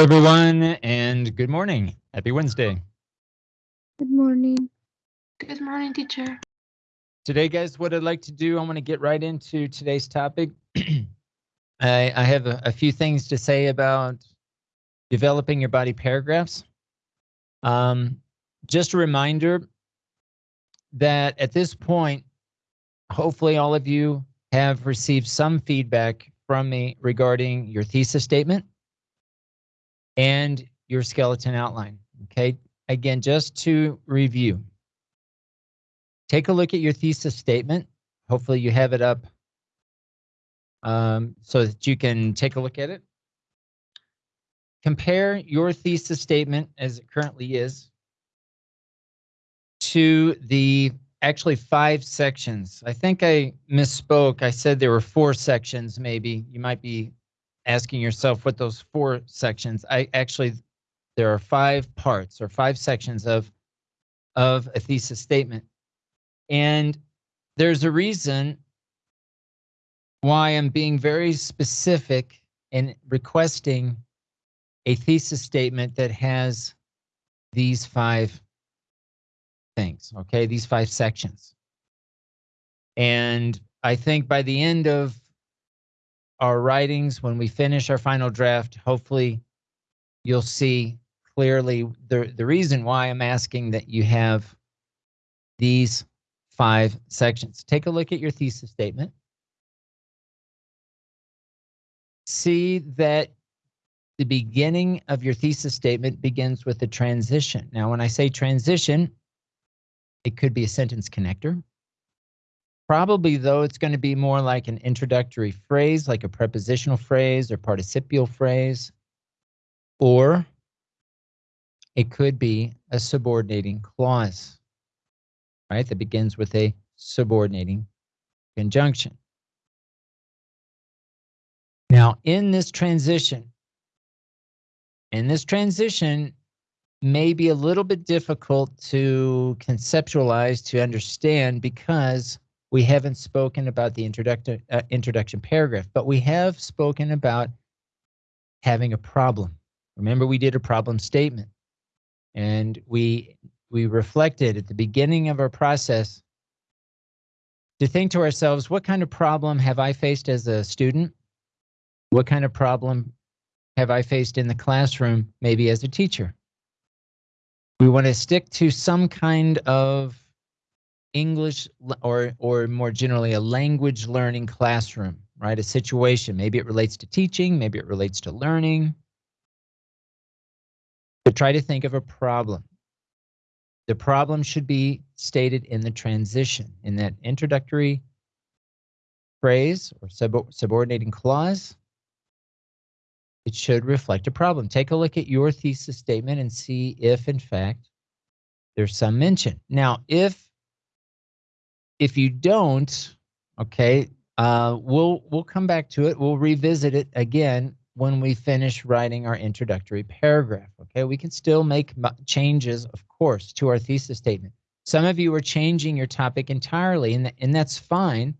Hello, everyone, and good morning. Happy Wednesday. Good morning. Good morning, teacher. Today, guys, what I'd like to do, I want to get right into today's topic. I, I have a, a few things to say about developing your body paragraphs. Um, just a reminder that at this point, hopefully all of you have received some feedback from me regarding your thesis statement and your skeleton outline. Okay, again, just to review, take a look at your thesis statement. Hopefully you have it up um, so that you can take a look at it. Compare your thesis statement as it currently is to the actually five sections. I think I misspoke. I said there were four sections maybe. You might be asking yourself what those four sections. I actually there are five parts or five sections of of a thesis statement. And there's a reason why I'm being very specific in requesting a thesis statement that has these five things, okay? These five sections. And I think by the end of our writings, when we finish our final draft, hopefully you'll see clearly the, the reason why I'm asking that you have these five sections. Take a look at your thesis statement. See that the beginning of your thesis statement begins with a transition. Now, when I say transition, it could be a sentence connector. Probably, though, it's going to be more like an introductory phrase, like a prepositional phrase or participial phrase. Or it could be a subordinating clause, right, that begins with a subordinating conjunction. Now, in this transition, in this transition, may be a little bit difficult to conceptualize, to understand, because we haven't spoken about the introduction, uh, introduction paragraph, but we have spoken about having a problem. Remember, we did a problem statement, and we we reflected at the beginning of our process to think to ourselves, what kind of problem have I faced as a student? What kind of problem have I faced in the classroom, maybe as a teacher? we want to stick to some kind of English or, or more generally a language learning classroom, right? A situation. Maybe it relates to teaching, maybe it relates to learning. But try to think of a problem. The problem should be stated in the transition, in that introductory phrase or sub subordinating clause it should reflect a problem. Take a look at your thesis statement and see if, in fact, there's some mention. Now, if if you don't, okay, uh, we'll we'll come back to it. We'll revisit it again when we finish writing our introductory paragraph. Okay, we can still make changes, of course, to our thesis statement. Some of you are changing your topic entirely, and, and that's fine.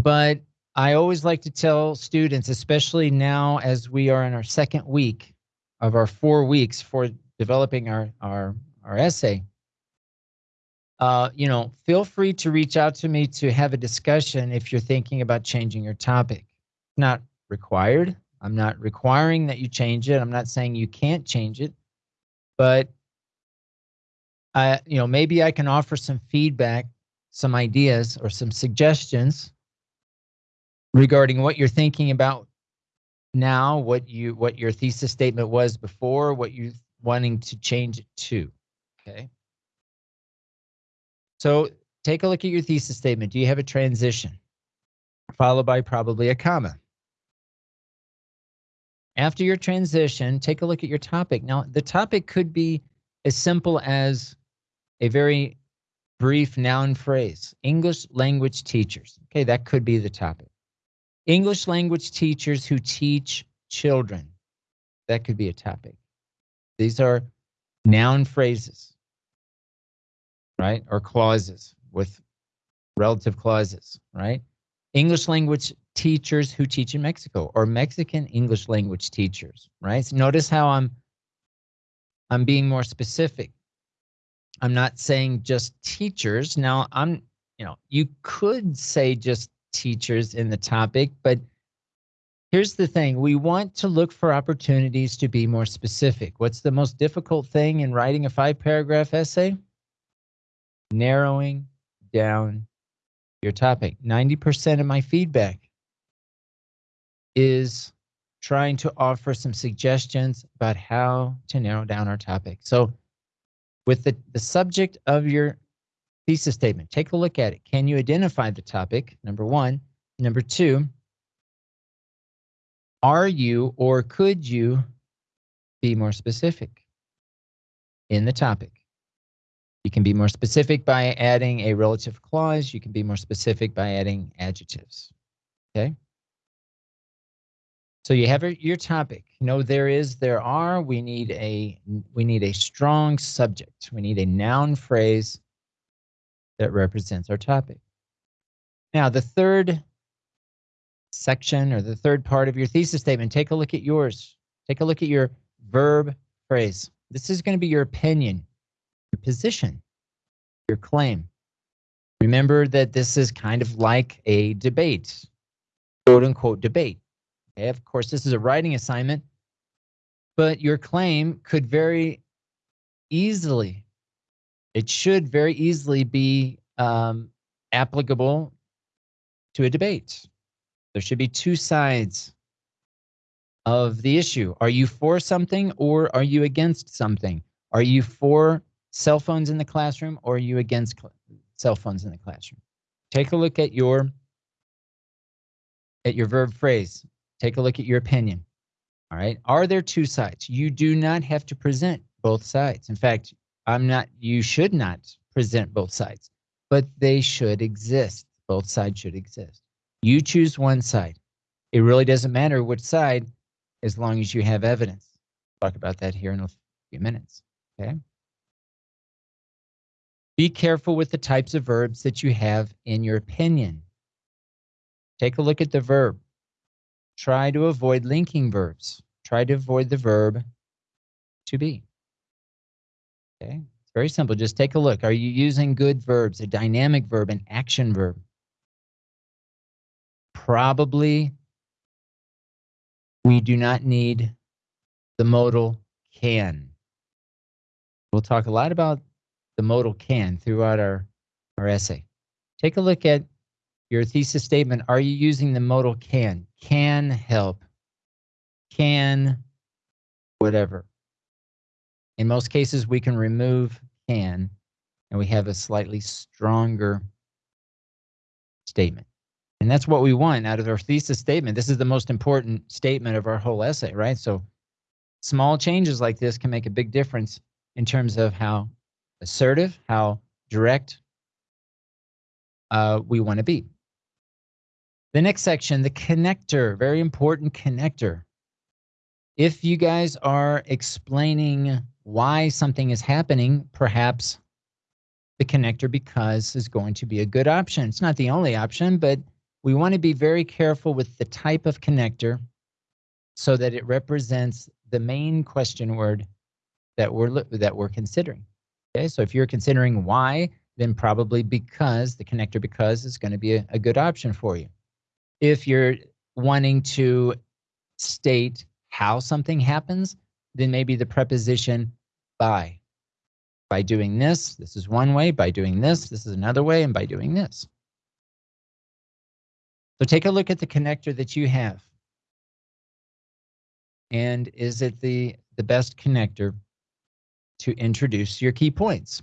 But I always like to tell students, especially now as we are in our second week of our four weeks for developing our, our, our essay, uh, you know, feel free to reach out to me to have a discussion if you're thinking about changing your topic. Not required. I'm not requiring that you change it. I'm not saying you can't change it, but I, you know, maybe I can offer some feedback, some ideas, or some suggestions regarding what you're thinking about now, what you what your thesis statement was before, what you wanting to change it to. Okay. So take a look at your thesis statement. Do you have a transition? Followed by probably a comma. After your transition, take a look at your topic. Now, the topic could be as simple as a very brief noun phrase, English language teachers. Okay, that could be the topic. English language teachers who teach children. That could be a topic. These are noun phrases, right? Or clauses with relative clauses, right? English language teachers who teach in Mexico or Mexican English language teachers, right? So notice how I'm I'm being more specific. I'm not saying just teachers. Now I'm, you know, you could say just teachers in the topic, but here's the thing. We want to look for opportunities to be more specific. What's the most difficult thing in writing a five paragraph essay? Narrowing down your topic. 90% of my feedback is trying to offer some suggestions about how to narrow down our topic. So with the, the subject of your thesis statement, take a look at it. Can you identify the topic? Number one. Number two, are you or could you be more specific in the topic? You can be more specific by adding a relative clause. You can be more specific by adding adjectives. Okay. So you have your topic. You know there is, there are. We need a we need a strong subject. We need a noun phrase that represents our topic. Now the third section or the third part of your thesis statement, take a look at yours. Take a look at your verb phrase. This is going to be your opinion your position, your claim. Remember that this is kind of like a debate, quote unquote debate. Okay, of course, this is a writing assignment, but your claim could very easily, it should very easily be um, applicable to a debate. There should be two sides of the issue. Are you for something or are you against something? Are you for cell phones in the classroom or are you against cell phones in the classroom? Take a look at your at your verb phrase. Take a look at your opinion. All right. Are there two sides? You do not have to present both sides. In fact, I'm not you should not present both sides, but they should exist. Both sides should exist. You choose one side. It really doesn't matter which side as long as you have evidence. Talk about that here in a few minutes. Okay. Be careful with the types of verbs that you have in your opinion. Take a look at the verb. Try to avoid linking verbs. Try to avoid the verb to be. Okay, it's very simple. Just take a look. Are you using good verbs, a dynamic verb, an action verb? Probably we do not need the modal can. We'll talk a lot about the modal can throughout our, our essay. Take a look at your thesis statement. Are you using the modal can? Can help. Can whatever. In most cases, we can remove can and we have a slightly stronger statement. And that's what we want out of our thesis statement. This is the most important statement of our whole essay, right? So small changes like this can make a big difference in terms of how assertive, how direct uh, we want to be. The next section, the connector, very important connector. If you guys are explaining why something is happening, perhaps the connector because is going to be a good option. It's not the only option, but we want to be very careful with the type of connector so that it represents the main question word that we're that we're considering. Okay, so if you're considering why, then probably because, the connector because is going to be a, a good option for you. If you're wanting to state how something happens, then maybe the preposition by. By doing this, this is one way. By doing this, this is another way. And by doing this. So take a look at the connector that you have. And is it the, the best connector to introduce your key points.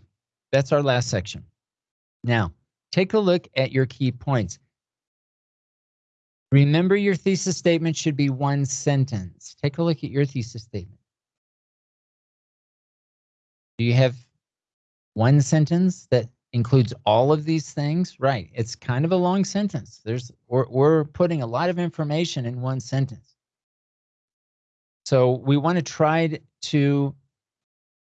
That's our last section. Now, take a look at your key points. Remember your thesis statement should be one sentence. Take a look at your thesis statement. Do you have one sentence that includes all of these things? Right. It's kind of a long sentence. There's we're, we're putting a lot of information in one sentence. So we want to try to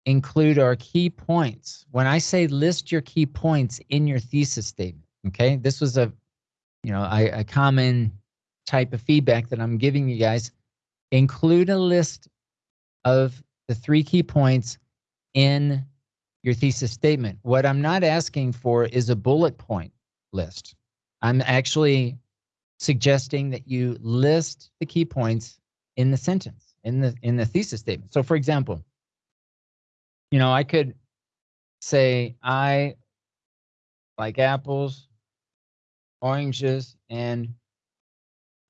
include our key points. When I say list your key points in your thesis statement, okay, this was a you know, a common type of feedback that I'm giving you guys, include a list of the three key points in your thesis statement. What I'm not asking for is a bullet point list. I'm actually suggesting that you list the key points in the sentence, in the in the thesis statement. So for example, you know, I could say I like apples, oranges, and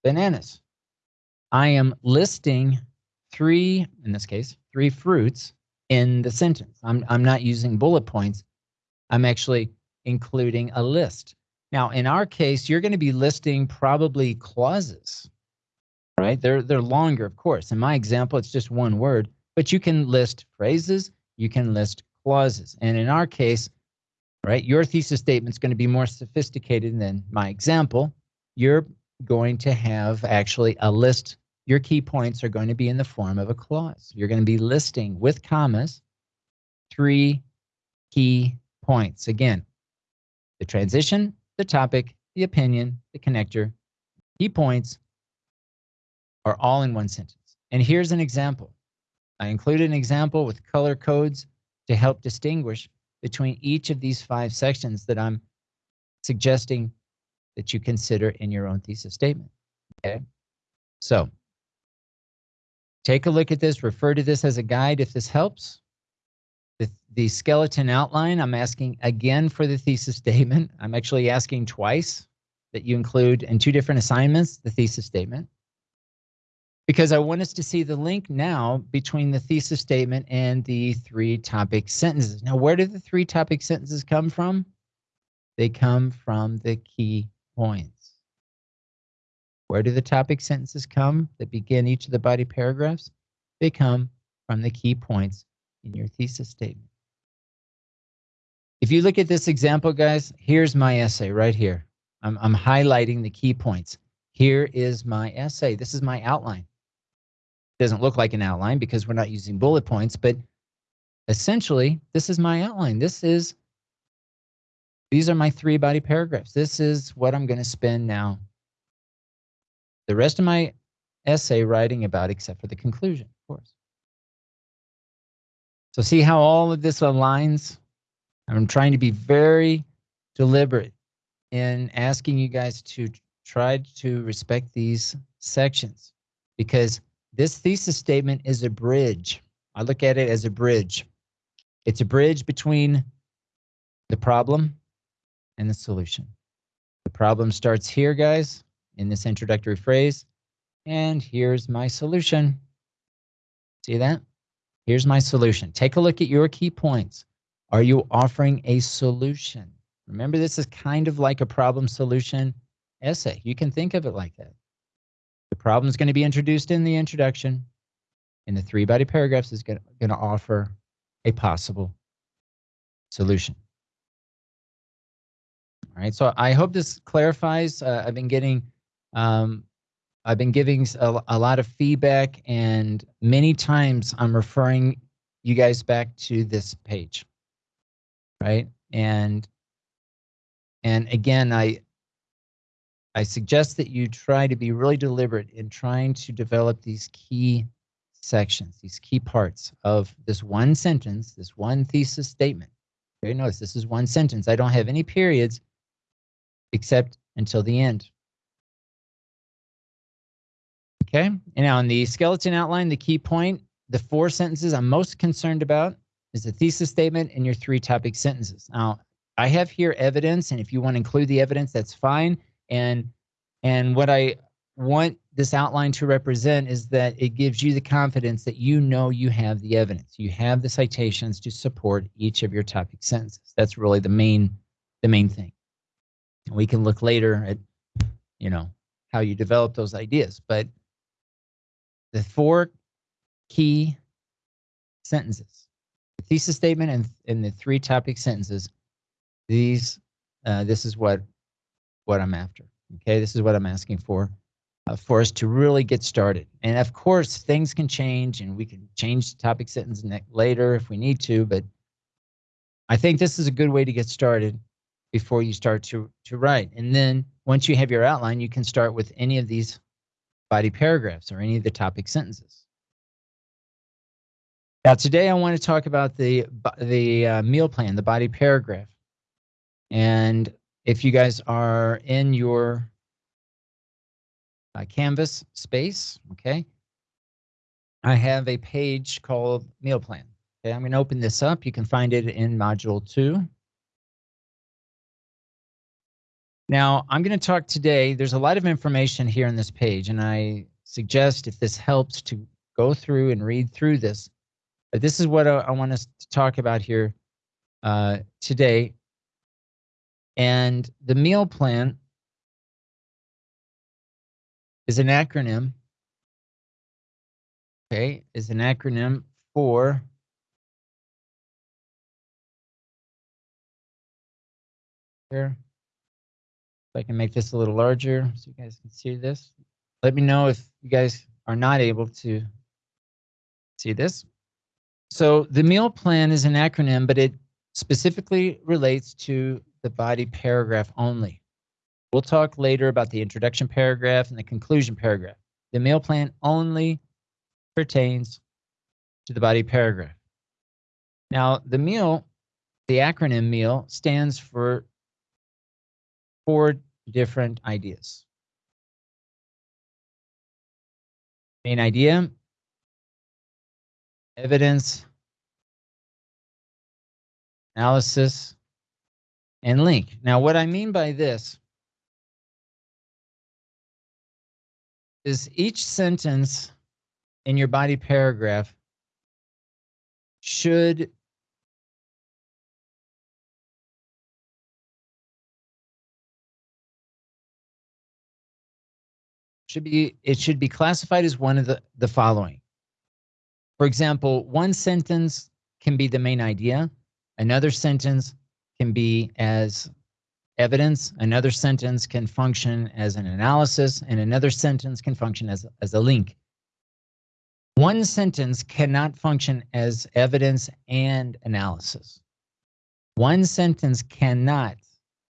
bananas. I am listing three, in this case, three fruits in the sentence. I'm, I'm not using bullet points. I'm actually including a list. Now, in our case, you're going to be listing probably clauses, right? They're, they're longer, of course. In my example, it's just one word, but you can list phrases, you can list clauses. And in our case, right, your thesis statement is going to be more sophisticated than my example. You're going to have actually a list. Your key points are going to be in the form of a clause. You're going to be listing with commas three key points. Again, the transition, the topic, the opinion, the connector, key points are all in one sentence. And here's an example. I included an example with color codes to help distinguish between each of these five sections that I'm suggesting that you consider in your own thesis statement. Okay. So take a look at this, refer to this as a guide if this helps. The, the skeleton outline, I'm asking again for the thesis statement. I'm actually asking twice that you include in two different assignments the thesis statement because I want us to see the link now between the thesis statement and the three topic sentences. Now, where do the three topic sentences come from? They come from the key points. Where do the topic sentences come that begin each of the body paragraphs? They come from the key points in your thesis statement. If you look at this example, guys, here's my essay right here. I'm, I'm highlighting the key points. Here is my essay. This is my outline doesn't look like an outline because we're not using bullet points, but essentially, this is my outline. This is, these are my three body paragraphs. This is what I'm going to spend now the rest of my essay writing about, except for the conclusion, of course. So see how all of this aligns? I'm trying to be very deliberate in asking you guys to try to respect these sections because this thesis statement is a bridge. I look at it as a bridge. It's a bridge between the problem and the solution. The problem starts here, guys, in this introductory phrase. And here's my solution. See that? Here's my solution. Take a look at your key points. Are you offering a solution? Remember, this is kind of like a problem solution essay. You can think of it like that. The problem is going to be introduced in the introduction, and the three body paragraphs is going to offer a possible solution. All right, so I hope this clarifies. Uh, I've been getting, um, I've been giving a, a lot of feedback, and many times I'm referring you guys back to this page, right? And and again, I I suggest that you try to be really deliberate in trying to develop these key sections, these key parts of this one sentence, this one thesis statement. Okay, notice this is one sentence. I don't have any periods except until the end. Okay, and now in the skeleton outline, the key point, the four sentences I'm most concerned about is the thesis statement and your three topic sentences. Now, I have here evidence, and if you want to include the evidence, that's fine. And and what I want this outline to represent is that it gives you the confidence that you know you have the evidence. You have the citations to support each of your topic sentences. That's really the main the main thing. We can look later at you know how you develop those ideas, but the four key sentences, the thesis statement and, and the three topic sentences, these uh, this is what what I'm after. Okay, this is what I'm asking for, uh, for us to really get started. And of course, things can change, and we can change the topic sentence later if we need to. But I think this is a good way to get started before you start to to write. And then once you have your outline, you can start with any of these body paragraphs or any of the topic sentences. Now, today I want to talk about the the uh, meal plan, the body paragraph. And if you guys are in your uh, Canvas space, okay, I have a page called meal plan. Okay, I'm going to open this up. You can find it in module two. Now, I'm going to talk today. There's a lot of information here on this page, and I suggest if this helps to go through and read through this. But this is what I, I want us to talk about here uh, today. And the meal plan is an acronym. Okay, is an acronym for here. If I can make this a little larger so you guys can see this. Let me know if you guys are not able to see this. So the meal plan is an acronym, but it specifically relates to the body paragraph only. We'll talk later about the introduction paragraph and the conclusion paragraph. The meal plan only pertains to the body paragraph. Now, the meal, the acronym meal, stands for four different ideas. Main idea, evidence, analysis, and link. Now, what I mean by this is each sentence in your body paragraph should should be it should be classified as one of the the following. For example, one sentence can be the main idea, another sentence can be as evidence, another sentence can function as an analysis, and another sentence can function as, as a link. One sentence cannot function as evidence and analysis. One sentence cannot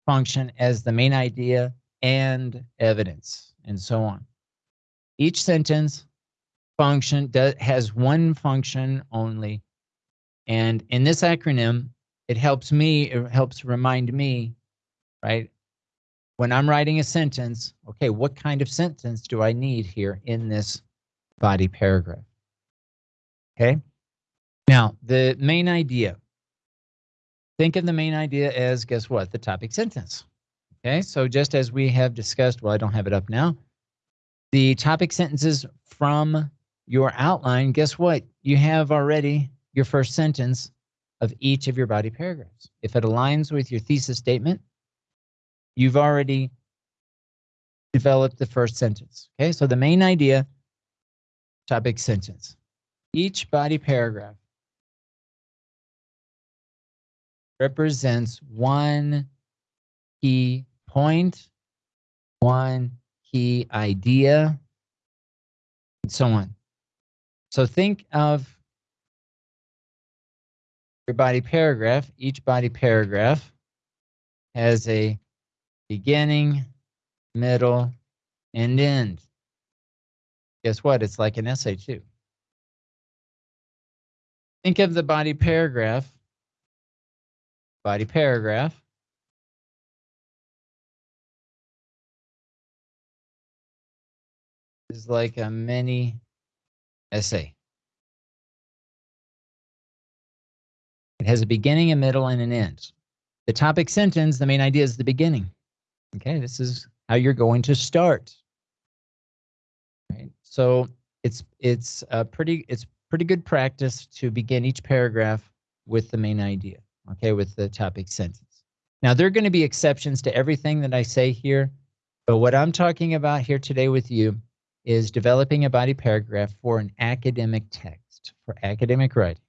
function as the main idea and evidence, and so on. Each sentence function does, has one function only. And in this acronym, it helps me, it helps remind me, right? When I'm writing a sentence, okay, what kind of sentence do I need here in this body paragraph? Okay. Now, the main idea. Think of the main idea as, guess what? The topic sentence. Okay, so just as we have discussed, well, I don't have it up now. The topic sentences from your outline, guess what? You have already your first sentence of each of your body paragraphs. If it aligns with your thesis statement, you've already developed the first sentence. Okay, so the main idea, topic sentence. Each body paragraph represents one key point, one key idea, and so on. So think of your body paragraph. Each body paragraph has a beginning, middle, and end. Guess what? It's like an essay too. Think of the body paragraph. Body paragraph. is like a mini essay. It has a beginning, a middle, and an end. The topic sentence, the main idea is the beginning. Okay, this is how you're going to start. Right. So it's it's a pretty it's pretty good practice to begin each paragraph with the main idea, okay, with the topic sentence. Now, there are going to be exceptions to everything that I say here, but what I'm talking about here today with you is developing a body paragraph for an academic text, for academic writing.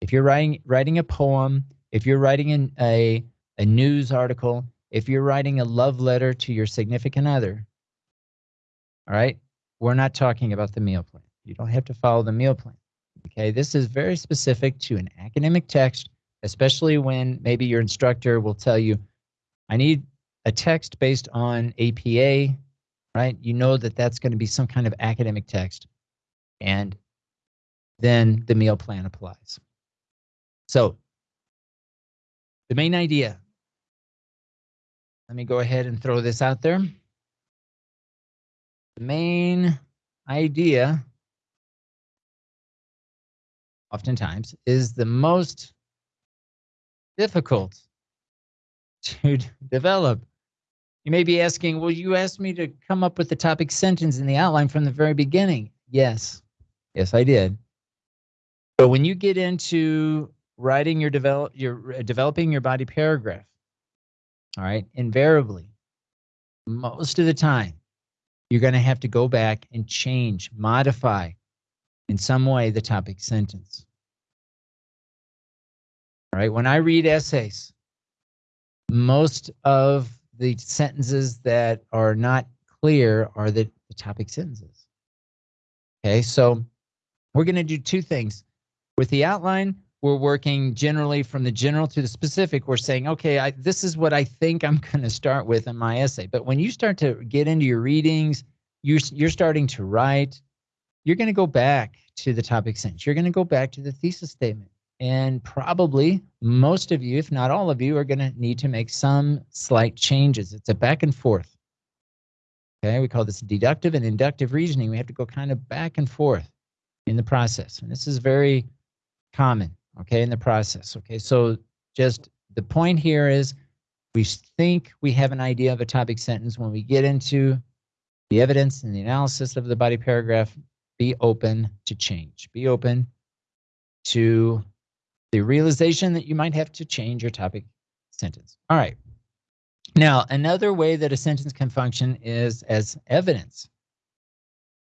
If you're writing, writing a poem, if you're writing an, a, a news article, if you're writing a love letter to your significant other, all right, we're not talking about the meal plan. You don't have to follow the meal plan. Okay, this is very specific to an academic text, especially when maybe your instructor will tell you, I need a text based on APA, right? You know that that's going to be some kind of academic text. And then the meal plan applies. So the main idea, let me go ahead and throw this out there. The main idea oftentimes is the most difficult to develop. You may be asking, well, you asked me to come up with the topic sentence in the outline from the very beginning. Yes, yes, I did. But when you get into writing your develop your uh, developing your body paragraph, all right, invariably, most of the time, you're going to have to go back and change, modify in some way the topic sentence. All right, when I read essays, most of the sentences that are not clear are the, the topic sentences. Okay, so we're going to do two things. With the outline, we're working generally from the general to the specific. We're saying, okay, I, this is what I think I'm going to start with in my essay. But when you start to get into your readings, you're, you're starting to write, you're going to go back to the topic sentence. You're going to go back to the thesis statement. And probably most of you, if not all of you, are going to need to make some slight changes. It's a back and forth. Okay, we call this deductive and inductive reasoning. We have to go kind of back and forth in the process. And this is very common, okay, in the process. Okay, so just the point here is we think we have an idea of a topic sentence. When we get into the evidence and the analysis of the body paragraph, be open to change. Be open to the realization that you might have to change your topic sentence. All right. Now, another way that a sentence can function is as evidence.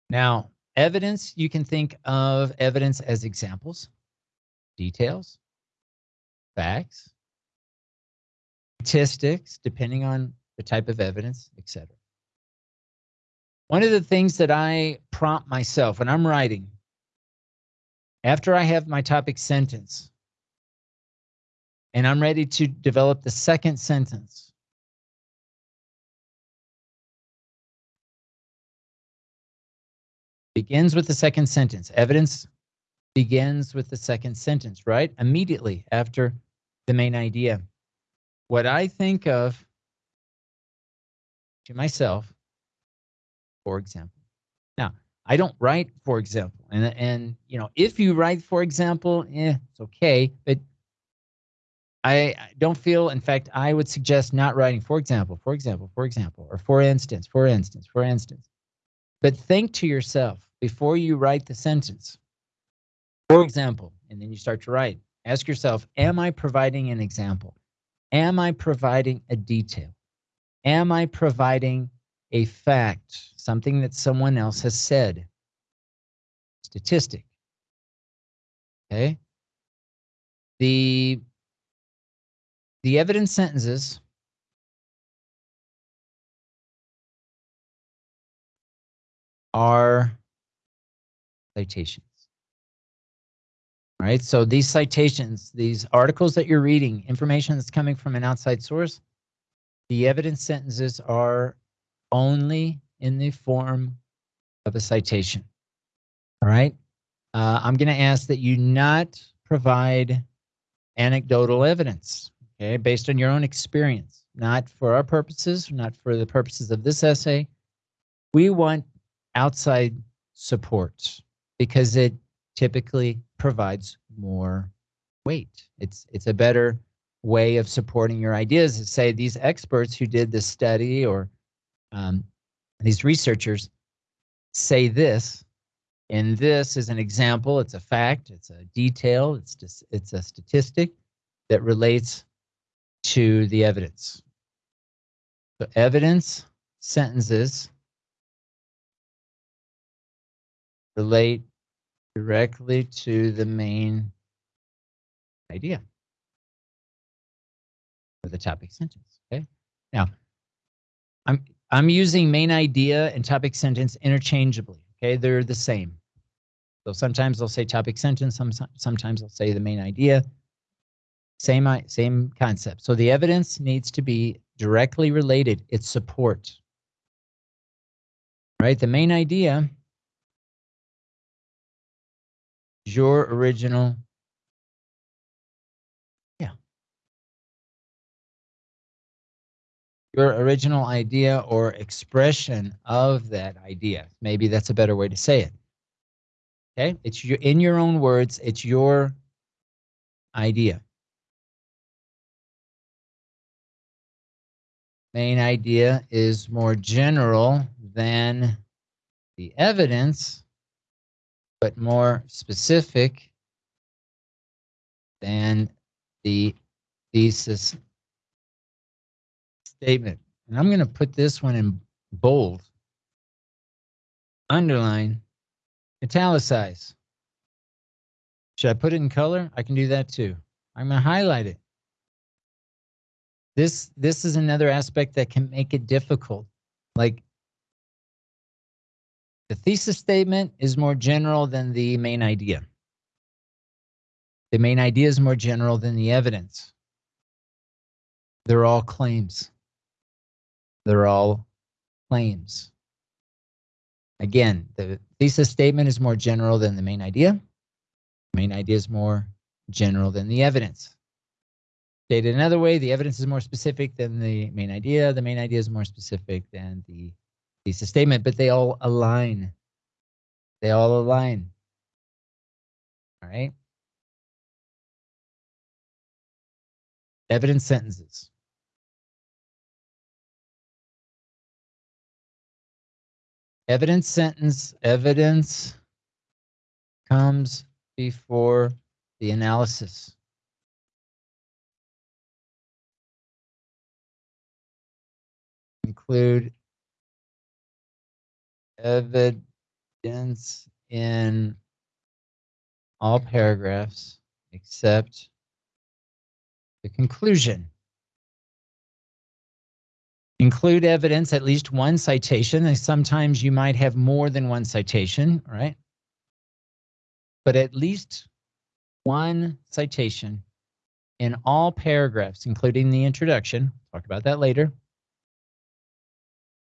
Now, evidence, you can think of evidence as examples, details, facts, statistics, depending on the type of evidence, etc. One of the things that I prompt myself when I'm writing, after I have my topic sentence, and I'm ready to develop the second sentence. Begins with the second sentence. Evidence begins with the second sentence, right? Immediately after the main idea. What I think of to myself, for example. Now, I don't write, for example, and and you know, if you write, for example, eh, it's okay, but I don't feel, in fact, I would suggest not writing, for example, for example, for example, or for instance, for instance, for instance. But think to yourself before you write the sentence, for example, and then you start to write. Ask yourself, am I providing an example? Am I providing a detail? Am I providing a fact, something that someone else has said? Statistic. Okay. The the evidence sentences are citations. Right? So these citations, these articles that you're reading, information that's coming from an outside source, the evidence sentences are only in the form of a citation. All right? Uh, I'm going to ask that you not provide anecdotal evidence okay, based on your own experience, not for our purposes, not for the purposes of this essay. We want outside support because it typically provides more weight. It's it's a better way of supporting your ideas say these experts who did this study or um, these researchers say this and this is an example it's a fact it's a detail it's just it's a statistic that relates to the evidence. So evidence sentences relate directly to the main idea of the topic sentence. Okay. Now, I'm I'm using main idea and topic sentence interchangeably. Okay, they're the same. So sometimes I'll say topic sentence. Some sometimes I'll say the main idea. Same, i- same concept. So the evidence needs to be directly related. It's support. Right? The main idea your original. Yeah. Your original idea or expression of that idea. Maybe that's a better way to say it. Okay? It's your, in your own words, it's your idea. main idea is more general than the evidence, but more specific than the thesis statement. And I'm going to put this one in bold, underline, italicize. Should I put it in color? I can do that too. I'm going to highlight it. This this is another aspect that can make it difficult. Like the thesis statement is more general than the main idea. The main idea is more general than the evidence. They're all claims. They're all claims. Again, the thesis statement is more general than the main idea. The main idea is more general than the evidence. Stated another way, the evidence is more specific than the main idea. The main idea is more specific than the thesis statement, but they all align. They all align. All right. Evidence sentences. Evidence sentence, evidence comes before the analysis. include evidence in all paragraphs except the conclusion. Include evidence, at least one citation, and sometimes you might have more than one citation, right? But at least one citation in all paragraphs, including the introduction. Talk about that later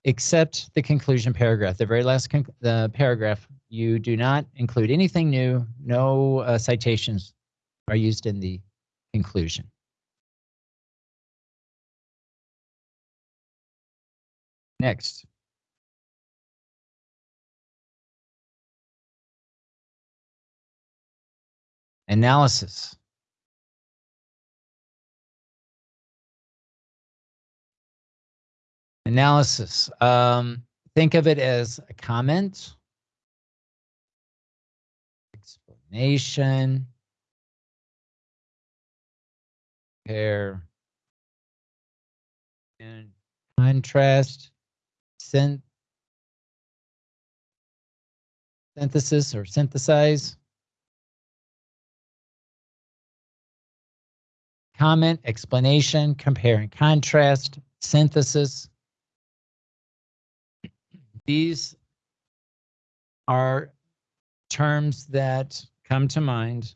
except the conclusion paragraph. The very last the paragraph, you do not include anything new. No uh, citations are used in the conclusion. Next. Analysis. Analysis. Um, think of it as a comment, explanation, compare, and contrast, syn synthesis or synthesize. Comment, explanation, compare and contrast, synthesis. These are terms that come to mind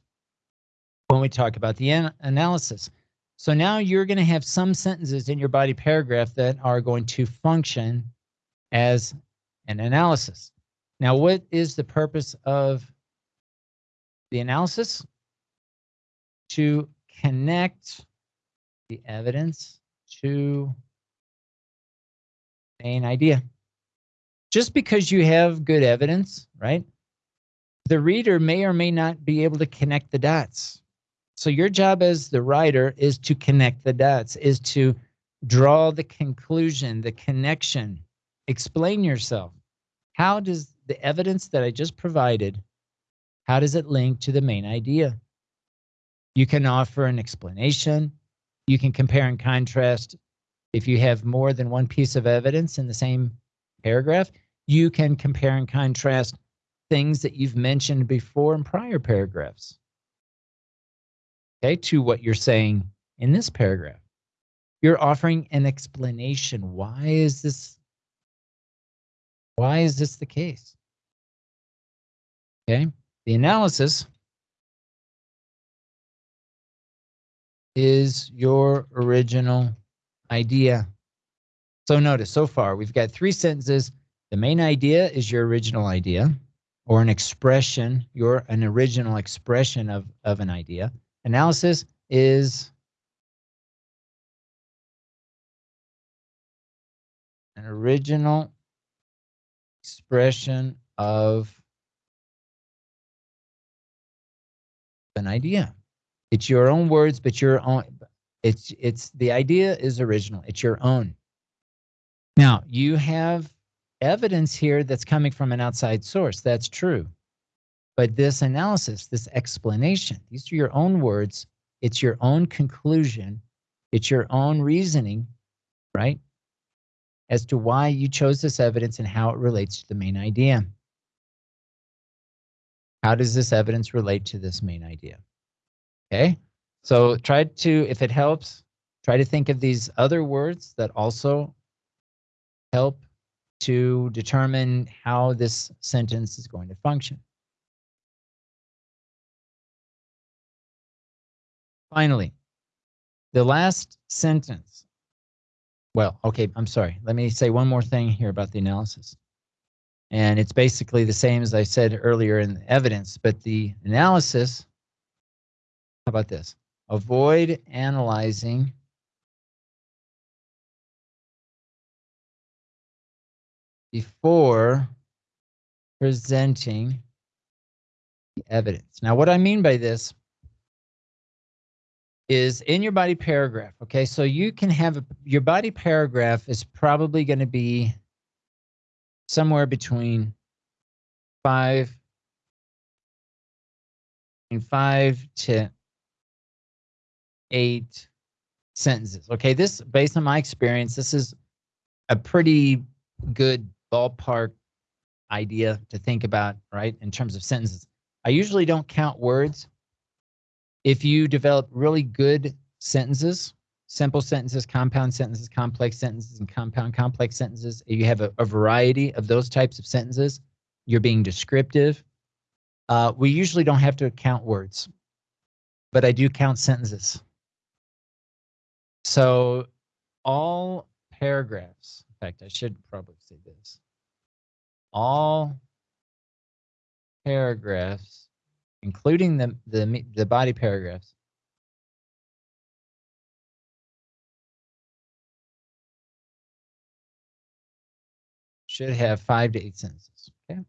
when we talk about the an analysis. So now you're going to have some sentences in your body paragraph that are going to function as an analysis. Now, what is the purpose of the analysis? To connect the evidence to main idea. Just because you have good evidence, right? The reader may or may not be able to connect the dots. So your job as the writer is to connect the dots, is to draw the conclusion, the connection, explain yourself. How does the evidence that I just provided, how does it link to the main idea? You can offer an explanation. You can compare and contrast. If you have more than one piece of evidence in the same paragraph, you can compare and contrast things that you've mentioned before in prior paragraphs. Okay, to what you're saying in this paragraph. You're offering an explanation. Why is this why is this the case? Okay, the analysis is your original idea. So notice so far we've got three sentences. The main idea is your original idea or an expression, your an original expression of, of an idea. Analysis is an original expression of an idea. It's your own words, but your own. It's it's the idea is original. It's your own. Now you have evidence here that's coming from an outside source. That's true. But this analysis, this explanation, these are your own words. It's your own conclusion. It's your own reasoning, right? As to why you chose this evidence and how it relates to the main idea. How does this evidence relate to this main idea? Okay, so try to, if it helps, try to think of these other words that also help to determine how this sentence is going to function. Finally, the last sentence. Well, okay, I'm sorry. Let me say one more thing here about the analysis. And it's basically the same as I said earlier in the evidence, but the analysis, how about this? Avoid analyzing before presenting the evidence. Now, what I mean by this is in your body paragraph. Okay, so you can have a, your body paragraph is probably going to be somewhere between five and five to eight sentences. Okay, this based on my experience, this is a pretty good ballpark idea to think about, right? In terms of sentences. I usually don't count words. If you develop really good sentences, simple sentences, compound sentences, complex sentences, and compound complex sentences, you have a, a variety of those types of sentences, you're being descriptive. Uh, we usually don't have to count words, but I do count sentences. So all paragraphs, in fact, I should probably say this all paragraphs, including the, the, the body paragraphs, should have five to eight sentences. Okay.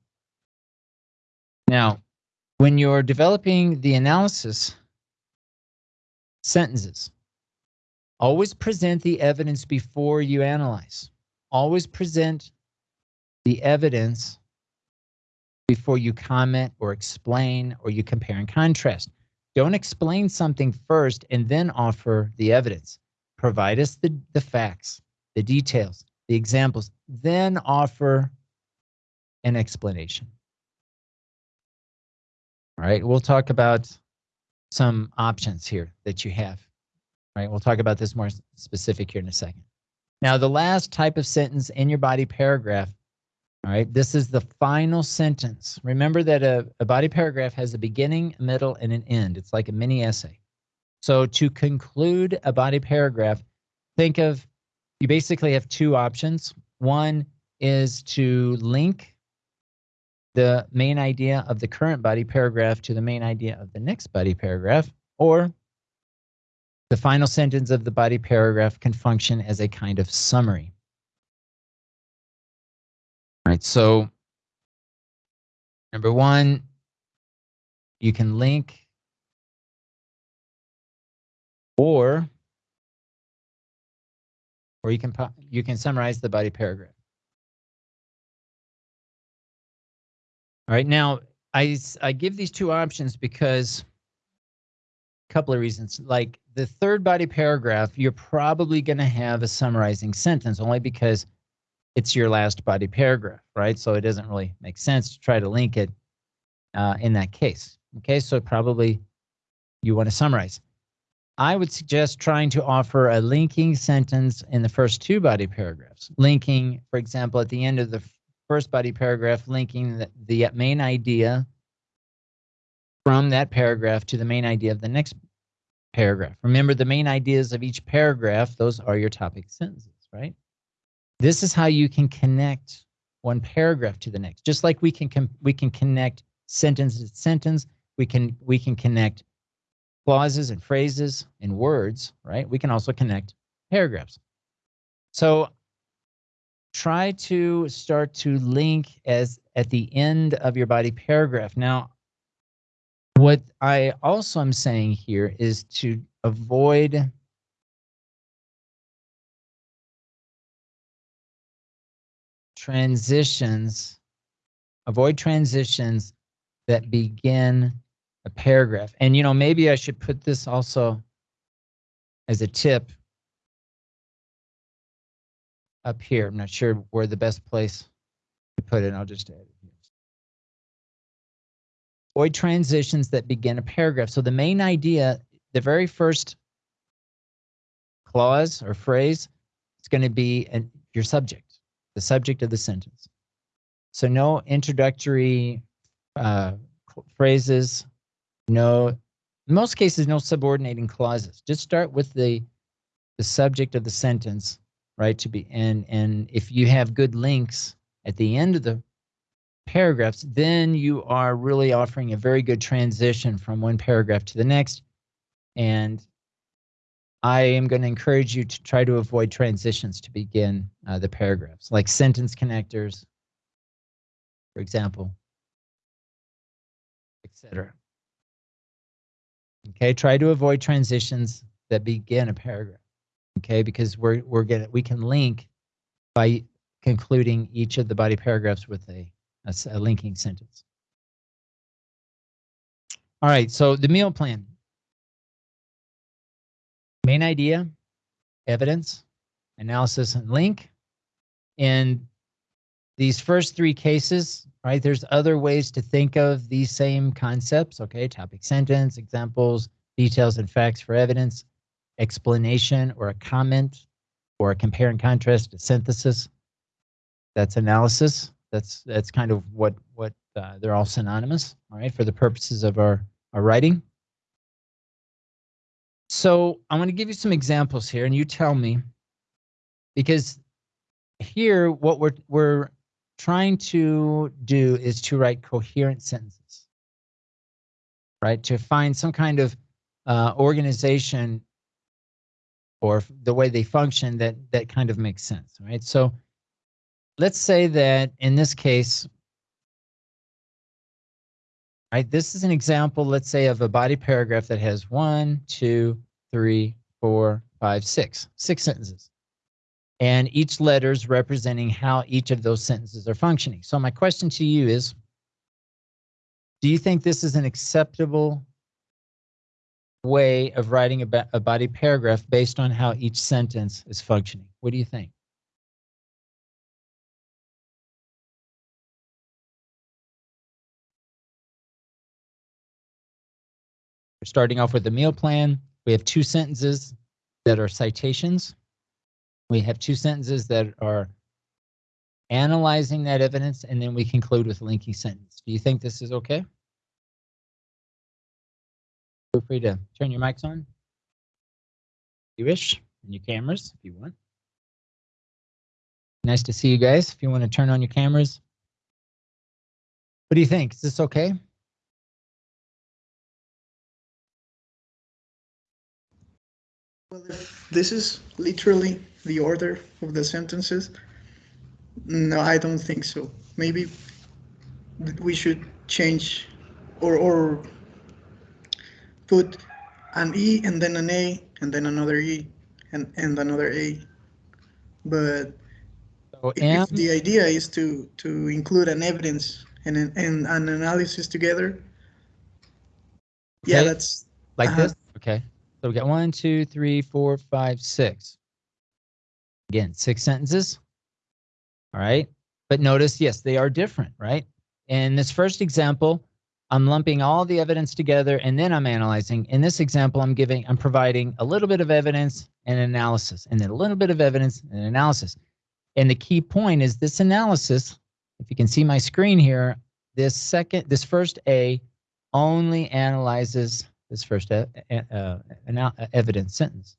Now, when you're developing the analysis sentences, always present the evidence before you analyze. Always present the evidence before you comment or explain or you compare and contrast. Don't explain something first and then offer the evidence. Provide us the, the facts, the details, the examples, then offer an explanation. All right, we'll talk about some options here that you have. All right, we'll talk about this more specific here in a second. Now, the last type of sentence in your body paragraph all right, this is the final sentence. Remember that a, a body paragraph has a beginning, a middle, and an end. It's like a mini essay. So to conclude a body paragraph, think of you basically have two options. One is to link the main idea of the current body paragraph to the main idea of the next body paragraph, or the final sentence of the body paragraph can function as a kind of summary. Right, so number one, you can link or or you can you can summarize the body paragraph. All right, now I I give these two options because a couple of reasons. Like the third body paragraph, you're probably going to have a summarizing sentence only because it's your last body paragraph, right? So it doesn't really make sense to try to link it uh, in that case. Okay, so probably you want to summarize. I would suggest trying to offer a linking sentence in the first two body paragraphs. Linking, for example, at the end of the first body paragraph, linking the, the main idea from that paragraph to the main idea of the next paragraph. Remember the main ideas of each paragraph, those are your topic sentences, right? This is how you can connect one paragraph to the next. Just like we can we can connect sentence to sentence, we can we can connect clauses and phrases and words, right? We can also connect paragraphs. So try to start to link as at the end of your body paragraph. Now, what I also am saying here is to avoid transitions, avoid transitions that begin a paragraph. And, you know, maybe I should put this also as a tip up here. I'm not sure where the best place to put it. I'll just add it here. Avoid transitions that begin a paragraph. So the main idea, the very first clause or phrase, is going to be an, your subject, the subject of the sentence. So no introductory uh, phrases, no, in most cases, no subordinating clauses. Just start with the the subject of the sentence, right? To be and and if you have good links at the end of the paragraphs, then you are really offering a very good transition from one paragraph to the next. And I am going to encourage you to try to avoid transitions to begin uh, the paragraphs, like sentence connectors, for example, etc. Okay, try to avoid transitions that begin a paragraph. Okay, because we're we're gonna we can link by concluding each of the body paragraphs with a, a, a linking sentence. All right, so the meal plan. Main idea, evidence, analysis, and link. In these first three cases, right, there's other ways to think of these same concepts, okay? Topic sentence, examples, details and facts for evidence, explanation or a comment, or a compare and contrast, a synthesis. That's analysis. That's that's kind of what what uh, they're all synonymous, all right, for the purposes of our our writing. So I'm going to give you some examples here, and you tell me, because here what we're we're trying to do is to write coherent sentences, right? To find some kind of uh, organization or the way they function that that kind of makes sense, right? So let's say that in this case, right, this is an example, let's say, of a body paragraph that has one, two, three, four, five, six, six sentences. And each letter is representing how each of those sentences are functioning. So my question to you is, do you think this is an acceptable way of writing a, a body paragraph based on how each sentence is functioning? What do you think? We're starting off with the meal plan. We have two sentences that are citations. We have two sentences that are analyzing that evidence, and then we conclude with a linking sentence. Do you think this is okay? Feel free to turn your mics on. If you wish, and your cameras if you want. Nice to see you guys. If you want to turn on your cameras. What do you think? Is this okay? Well, if this is literally the order of the sentences, no, I don't think so. Maybe we should change or or put an E and then an A and then another E and, and another A. But So if, the idea is to to include an evidence and an, and an analysis together, yeah, that's like uh-huh. this? Okay. So we got one, two, three, four, five, six. Again, six sentences. All right. But notice, yes, they are different, right? In this first example, I'm lumping all the evidence together and then I'm analyzing. In this example, I'm giving, I'm providing a little bit of evidence and analysis, and then a little bit of evidence and analysis. And the key point is this analysis, if you can see my screen here, this second, this first A only analyzes this first e- uh, ana- evidence sentence.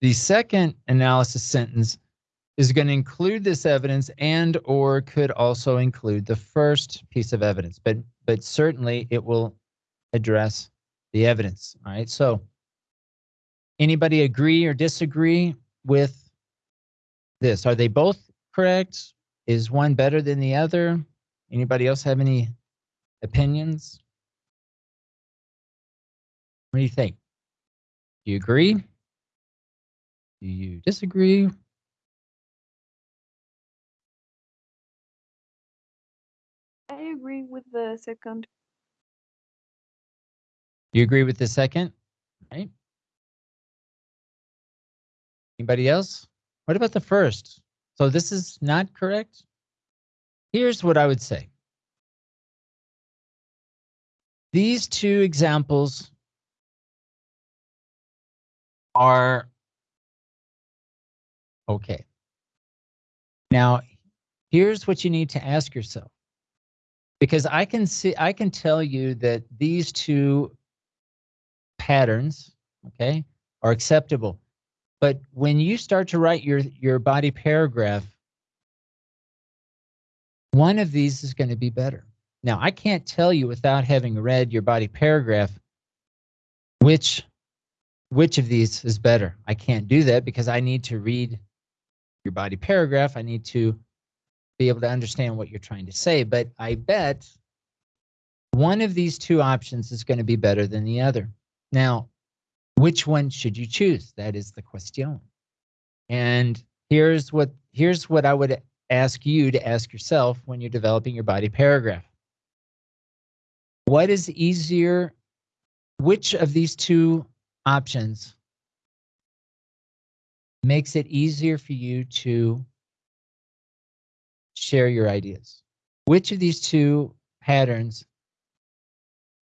The second analysis sentence is going to include this evidence and or could also include the first piece of evidence, but but certainly it will address the evidence. All right. So anybody agree or disagree with this? Are they both correct? Is one better than the other? Anybody else have any opinions? What do you think? Do you agree? Do you disagree? I agree with the second. You agree with the second? Right? Anybody else? What about the first? So this is not correct? Here's what I would say. These two examples are okay. Now, here's what you need to ask yourself. Because I can see I can tell you that these two patterns, okay, are acceptable. But when you start to write your your body paragraph, one of these is going to be better. Now, I can't tell you without having read your body paragraph which which of these is better. I can't do that because I need to read your body paragraph. I need to be able to understand what you're trying to say, but I bet one of these two options is going to be better than the other. Now, which one should you choose? That is the question. And here's what here's what I would ask you to ask yourself when you're developing your body paragraph. What is easier? Which of these two options makes it easier for you to share your ideas? Which of these two patterns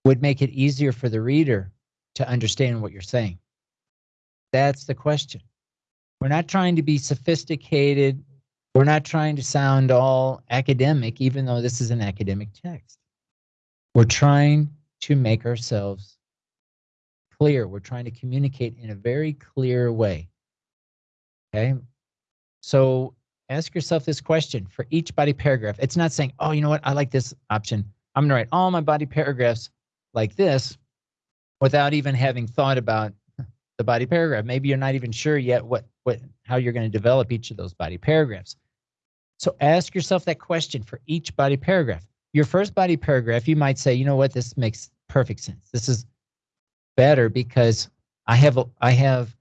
would make it easier for the reader to understand what you're saying? That's the question. We're not trying to be sophisticated. We're not trying to sound all academic, even though this is an academic text. We're trying to make ourselves clear. We're trying to communicate in a very clear way. Okay. So ask yourself this question for each body paragraph. It's not saying, oh, you know what? I like this option. I'm going to write all my body paragraphs like this without even having thought about the body paragraph. Maybe you're not even sure yet what, what, how you're going to develop each of those body paragraphs. So ask yourself that question for each body paragraph. Your first body paragraph, you might say, you know what? This makes perfect sense. This is better because I have, I have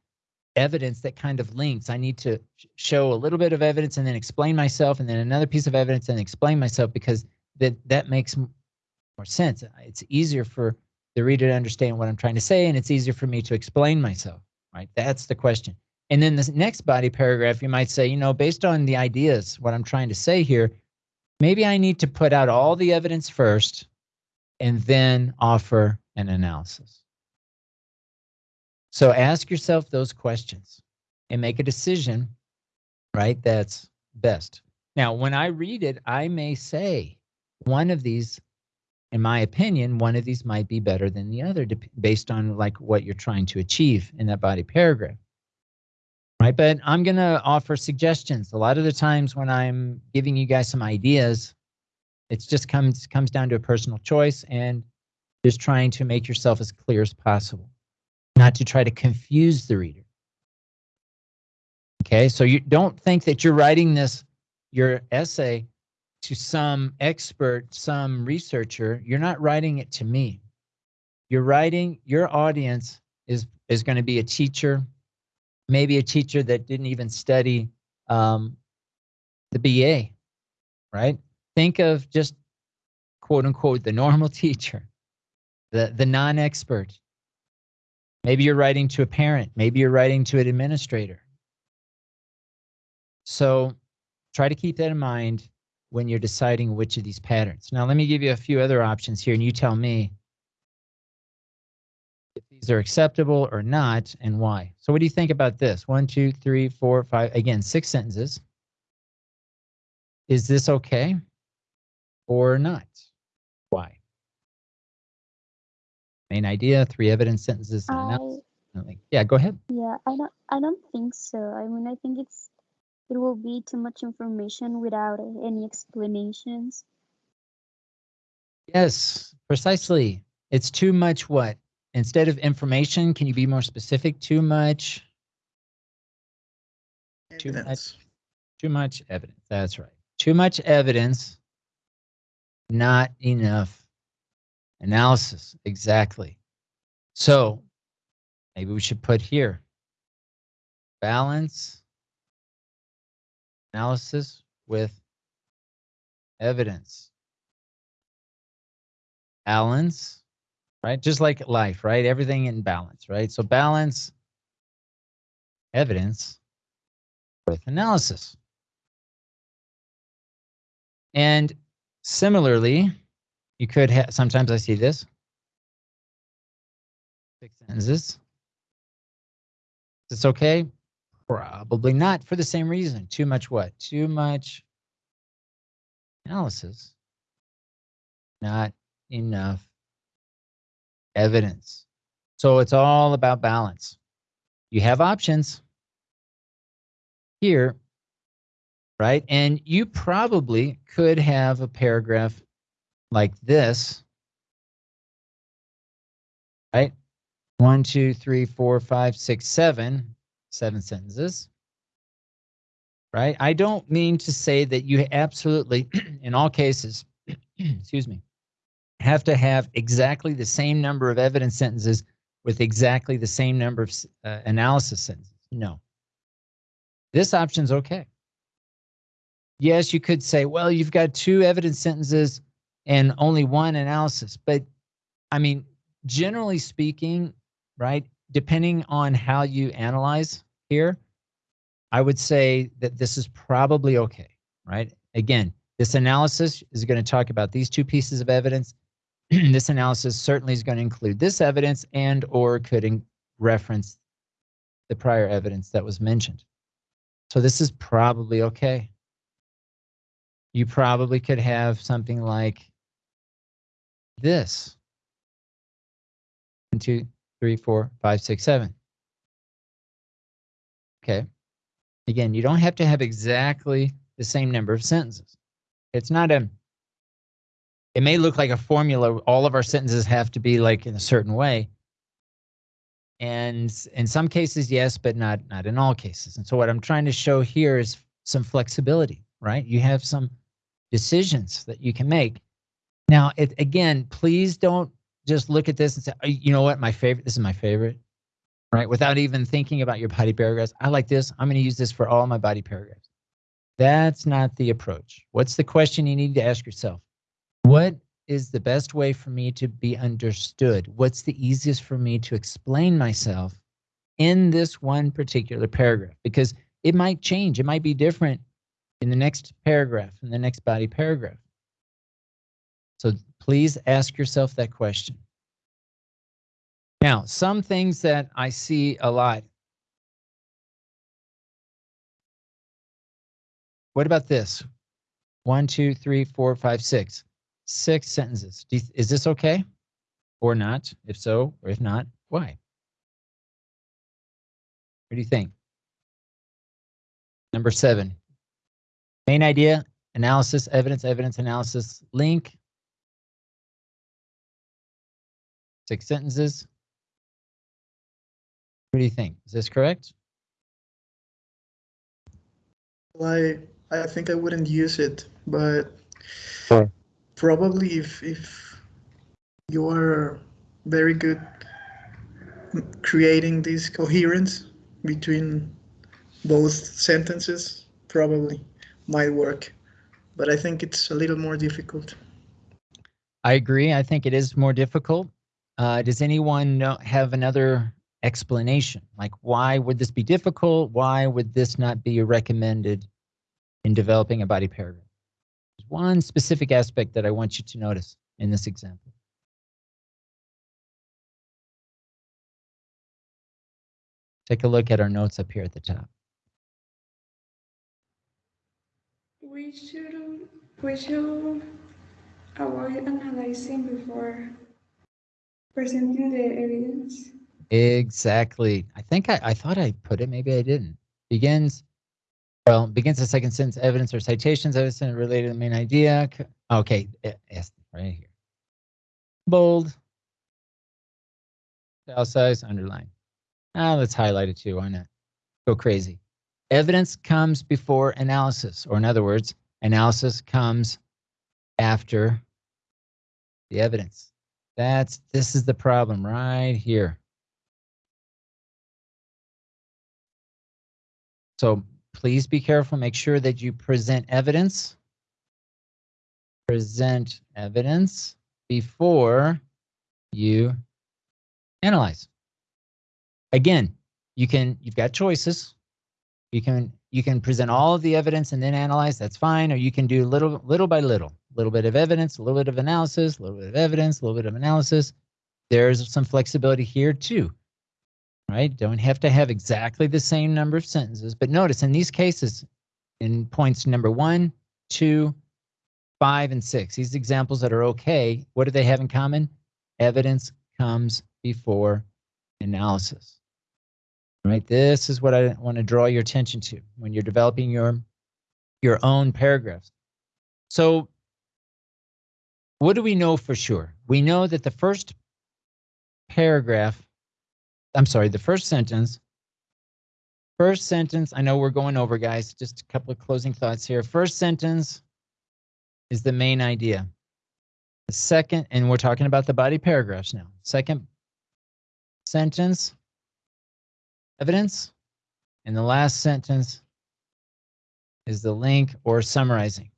evidence that kind of links. I need to show a little bit of evidence and then explain myself, and then another piece of evidence and explain myself because that that makes more sense. It's easier for the reader to understand what I'm trying to say, and it's easier for me to explain myself. Right? That's the question. And then the next body paragraph, you might say, you know, based on the ideas, what I'm trying to say here, maybe I need to put out all the evidence first, and then offer an analysis. So ask yourself those questions and make a decision, right? That's best. Now, when I read it, I may say one of these, in my opinion, one of these might be better than the other based on like what you're trying to achieve in that body paragraph. Right? But I'm going to offer suggestions. A lot of the times when I'm giving you guys some ideas, it just comes comes down to a personal choice and just trying to make yourself as clear as possible not to try to confuse the reader. Okay, so you don't think that you're writing this, your essay, to some expert, some researcher. You're not writing it to me. You're writing, your audience is, is going to be a teacher, maybe a teacher that didn't even study um, the BA, right? Think of just quote unquote the normal teacher, the, the non expert Maybe you're writing to a parent. Maybe you're writing to an administrator. So try to keep that in mind when you're deciding which of these patterns. Now, let me give you a few other options here, and you tell me if these are acceptable or not and why. So what do you think about this? One, two, three, four, five, again, six sentences. Is this okay or not? Why? Main idea, three evidence sentences. and I analysis. Like, Yeah, go ahead. yeah, I don't I don't think so. I mean, I think it's it will be too much information without any explanations. Yes, precisely. It's too much what? Instead of information, can you be more specific? Too much, Too much. Too much evidence. That's right. Too much evidence, not enough analysis. Exactly. So maybe we should put here balance analysis with evidence. Balance, right? Just like life, right? Everything in balance, right? So balance evidence with analysis. And similarly, you could have, sometimes I see this. Six sentences. Is this okay? Probably not for the same reason. Too much what? Too much analysis. Not enough evidence. So it's all about balance. You have options here, right? And you probably could have a paragraph like this, right? One, two, three, four, five, six, seven, seven sentences, right? I don't mean to say that you absolutely, in all cases, excuse me, have to have exactly the same number of evidence sentences with exactly the same number of uh, analysis sentences. No. This option's okay. Yes, you could say, well, you've got two evidence sentences and only one analysis. But I mean, generally speaking, right, depending on how you analyze here, I would say that this is probably okay, right? Again, this analysis is going to talk about these two pieces of evidence. this analysis certainly is going to include this evidence and or could reference the prior evidence that was mentioned. So this is probably okay. You probably could have something like this. One, two, three, four, five, six, seven. Okay. Again, you don't have to have exactly the same number of sentences. It's not a, it may look like a formula. All of our sentences have to be like in a certain way. And in some cases, yes, but not not in all cases. And so what I'm trying to show here is some flexibility, right? You have some decisions that you can make. Now, it, again, please don't just look at this and say, "Oh, you know what, my favorite, this is my favorite, right? Without even thinking about your body paragraphs. I like this. I'm going to use this for all my body paragraphs. That's not the approach. What's the question you need to ask yourself? What is the best way for me to be understood? What's the easiest for me to explain myself in this one particular paragraph? Because it might change, it might be different in the next paragraph, in the next body paragraph. So please ask yourself that question. Now, some things that I see a lot. What about this? One, two, three, four, five, six. Six sentences. Is this okay or not? If so, or if not, why? What do you think? Number seven. Main idea, analysis, evidence, evidence, analysis, link. Six sentences. What do you think? Is this correct? Well, I I think I wouldn't use it, but Sure. probably if if you are very good creating this coherence between both sentences, probably might work. But I think it's a little more difficult. I agree. I think it is more difficult. Uh, does anyone know, have another explanation? Like, why would this be difficult? Why would this not be recommended in developing a body paragraph? There's one specific aspect that I want you to notice in this example. Take a look at our notes up here at the top. We should we should avoid analyzing before presenting the evidence. Exactly. I think I, I thought I put it, maybe I didn't. Begins, well, begins the second sentence, evidence or citations, evidence related to the main idea. Okay, eh, yes, right here. Bold. style size, underline. Ah, let's highlight it too, why not? Go crazy. Evidence comes before analysis, or in other words, analysis comes after the evidence. That's, this is the problem right here. So please be careful. Make sure that you present evidence. Present evidence before you analyze. Again, you can you've got choices. You can you can present all of the evidence and then analyze. That's fine. Or you can do little little by little, a little bit of evidence, a little bit of analysis, a little bit of evidence, a little bit of analysis. There's some flexibility here too right? Don't have to have exactly the same number of sentences. But notice in these cases, in points number one, two, five, and six, these examples that are okay, what do they have in common? Evidence comes before analysis. Right? This is what I want to draw your attention to when you're developing your your own paragraphs. So what do we know for sure? We know that the first paragraph I'm sorry, the first sentence. First sentence, I know we're going over, guys. Just a couple of closing thoughts here. First sentence is the main idea. The second, and we're talking about the body paragraphs now. Second sentence, evidence. And the last sentence is the link or summarizing.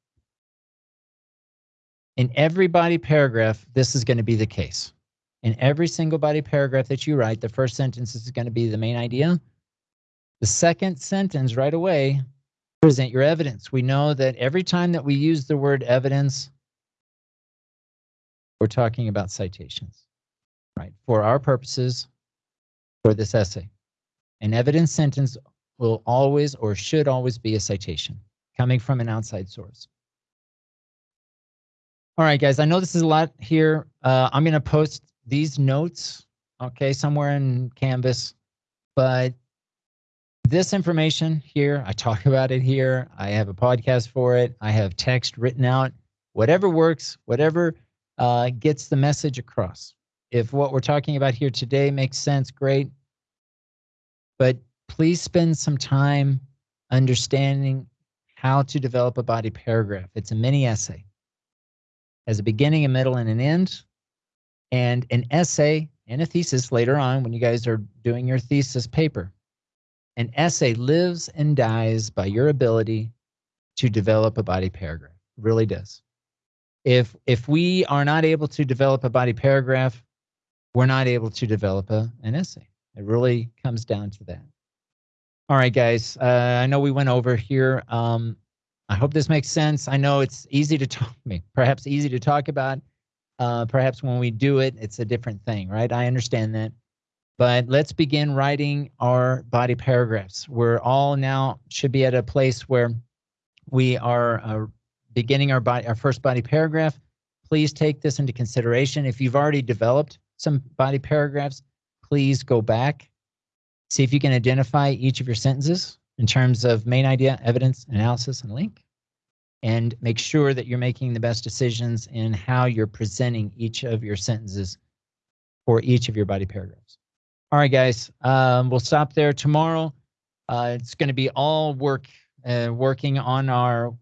In every body paragraph, this is going to be the case. In every single body paragraph that you write, the first sentence is going to be the main idea. The second sentence right away, present your evidence. We know that every time that we use the word evidence, we're talking about citations, right? For our purposes, for this essay. An evidence sentence will always or should always be a citation coming from an outside source. All right, guys, I know this is a lot here. Uh, I'm going to post these notes, okay, somewhere in Canvas, but this information here, I talk about it here. I have a podcast for it. I have text written out. Whatever works, whatever uh, gets the message across. If what we're talking about here today makes sense, great. But please spend some time understanding how to develop a body paragraph. It's a mini essay. Has a beginning, a middle, and an end and an essay and a thesis later on when you guys are doing your thesis paper. An essay lives and dies by your ability to develop a body paragraph. It really does. If if we are not able to develop a body paragraph, we're not able to develop a, an essay. It really comes down to that. All right, guys. Uh, I know we went over here. Um, I hope this makes sense. I know it's easy to talk, perhaps easy to talk about. Uh, perhaps when we do it, it's a different thing, right? I understand that. But let's begin writing our body paragraphs. We're all now should be at a place where we are uh, beginning our body, our first body paragraph. Please take this into consideration. If you've already developed some body paragraphs, please go back, see if you can identify each of your sentences in terms of main idea, evidence, analysis, and link and make sure that you're making the best decisions in how you're presenting each of your sentences for each of your body paragraphs. All right, guys, um, we'll stop there tomorrow. Uh, it's going to be all work, uh, working on our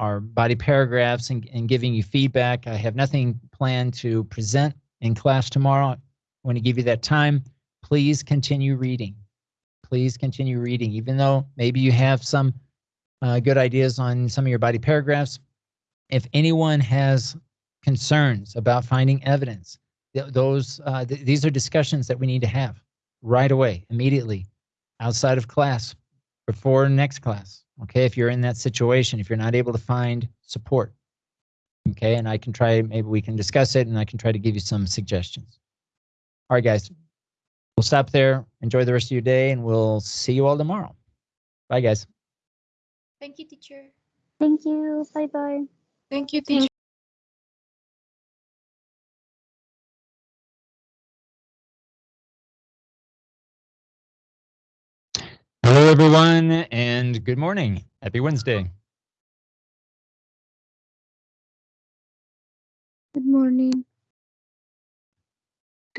our body paragraphs and, and giving you feedback. I have nothing planned to present in class tomorrow. Want to give you that time. Please continue reading. Please continue reading, even though maybe you have some uh, good ideas on some of your body paragraphs. If anyone has concerns about finding evidence, th those uh, th these are discussions that we need to have right away, immediately, outside of class, before next class. Okay, if you're in that situation, if you're not able to find support, okay, and I can try, maybe we can discuss it, and I can try to give you some suggestions. All right, guys. We'll stop there. Enjoy the rest of your day, and we'll see you all tomorrow. Bye, guys. Thank you, teacher. Thank you. Bye bye. Thank you, teacher. Hello, everyone, and good morning. Happy Wednesday. Good morning.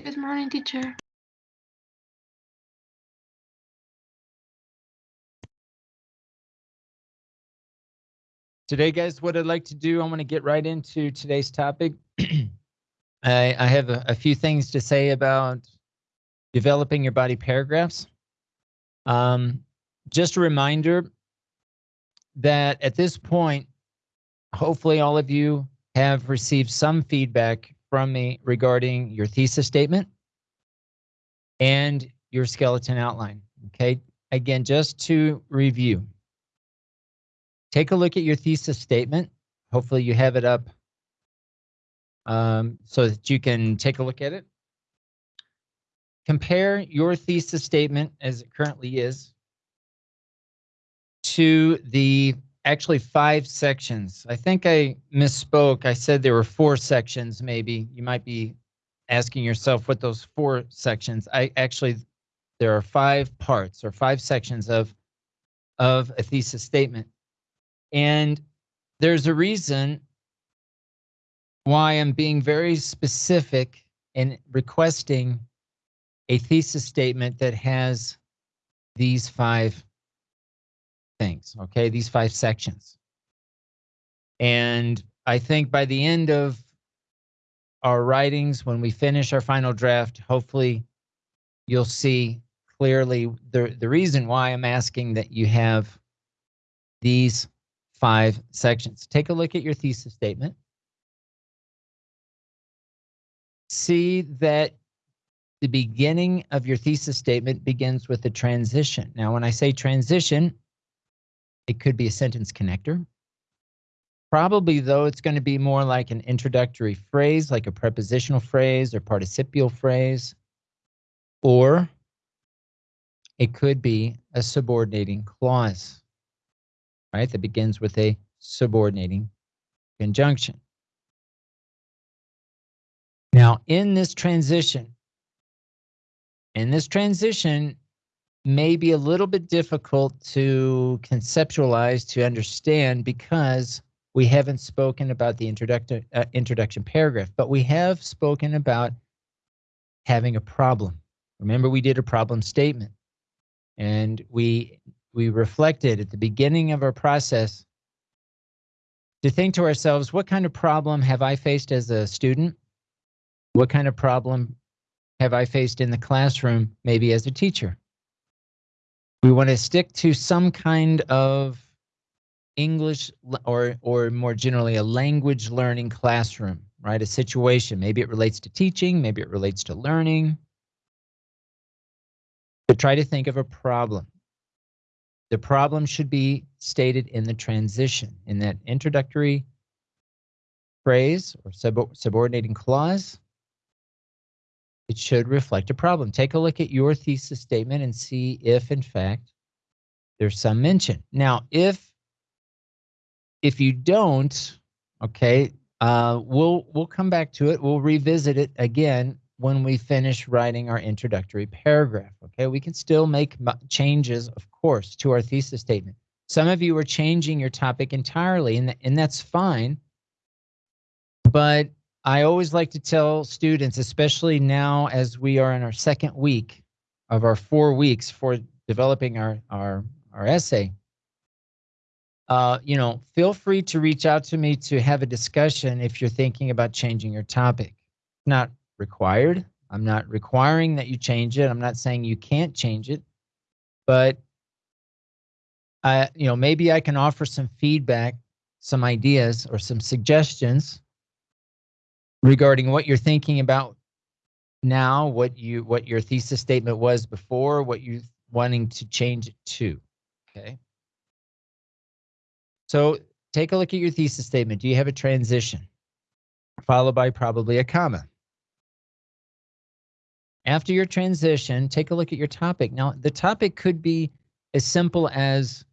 Good morning, teacher. Today, guys, what I'd like to do, I want to get right into today's topic. I, I have a, a few things to say about developing your body paragraphs. Um, just a reminder that at this point, hopefully all of you have received some feedback from me regarding your thesis statement and your skeleton outline. Okay, again, just to review, take a look at your thesis statement. Hopefully you have it up um, so that you can take a look at it. Compare your thesis statement as it currently is to the actually five sections. I think I misspoke. I said there were four sections, maybe. You might be asking yourself what those four sections. I actually there are five parts or five sections of of a thesis statement. And there's a reason why I'm being very specific in requesting a thesis statement that has these five things, okay? These five sections. And I think by the end of our writings, when we finish our final draft, hopefully you'll see clearly the, the reason why I'm asking that you have these five sections. Take a look at your thesis statement. See that the beginning of your thesis statement begins with a transition. Now, when I say transition, it could be a sentence connector. Probably, though, it's going to be more like an introductory phrase, like a prepositional phrase or participial phrase. Or it could be a subordinating clause, right? That begins with a subordinating conjunction. Now, in this transition, in this transition may be a little bit difficult to conceptualize, to understand, because we haven't spoken about the introduction, uh, introduction paragraph, but we have spoken about having a problem. Remember, we did a problem statement, and we we reflected at the beginning of our process to think to ourselves, what kind of problem have I faced as a student? What kind of problem have I faced in the classroom, maybe as a teacher? We want to stick to some kind of English or, or more generally, a language learning classroom, right? A situation. Maybe it relates to teaching, maybe it relates to learning. But try to think of a problem. The problem should be stated in the transition, in that introductory phrase or sub subordinating clause it should reflect a problem. Take a look at your thesis statement and see if, in fact, there's some mention. Now, if if you don't, okay, uh, we'll we'll come back to it. We'll revisit it again when we finish writing our introductory paragraph. Okay, we can still make changes, of course, to our thesis statement. Some of you are changing your topic entirely, and, and that's fine. But I always like to tell students, especially now as we are in our second week of our four weeks for developing our our our essay. Uh, you know, feel free to reach out to me to have a discussion if you're thinking about changing your topic. Not required. I'm not requiring that you change it. I'm not saying you can't change it, but I, you know, maybe I can offer some feedback, some ideas, or some suggestions regarding what you're thinking about now, what you what your thesis statement was before, what you're wanting to change it to. Okay. So take a look at your thesis statement. Do you have a transition? Followed by probably a comma. After your transition, take a look at your topic. Now, the topic could be as simple as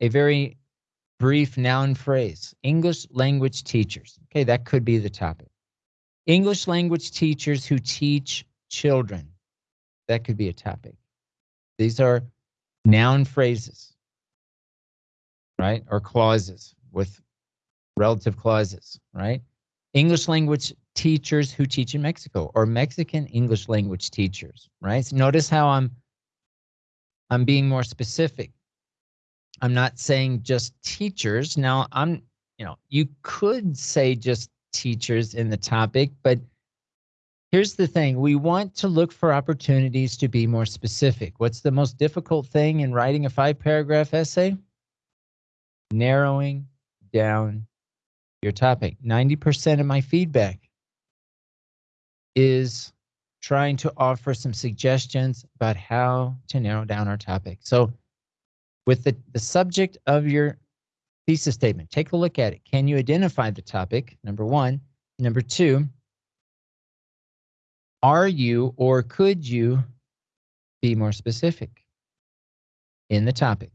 a very brief noun phrase English language teachers. Okay, that could be the topic. English language teachers who teach children. That could be a topic. These are noun phrases, right? Or clauses with relative clauses, right? English language teachers who teach in Mexico or Mexican English language teachers, right? So notice how I'm I'm being more specific. I'm not saying just teachers. Now I'm, you know, you could say just teachers in the topic, but here's the thing. We want to look for opportunities to be more specific. What's the most difficult thing in writing a five paragraph essay? Narrowing down your topic. 90% of my feedback is trying to offer some suggestions about how to narrow down our topic. So with the, the subject of your thesis statement, take a look at it. Can you identify the topic? Number one. Number two, are you or could you be more specific in the topic?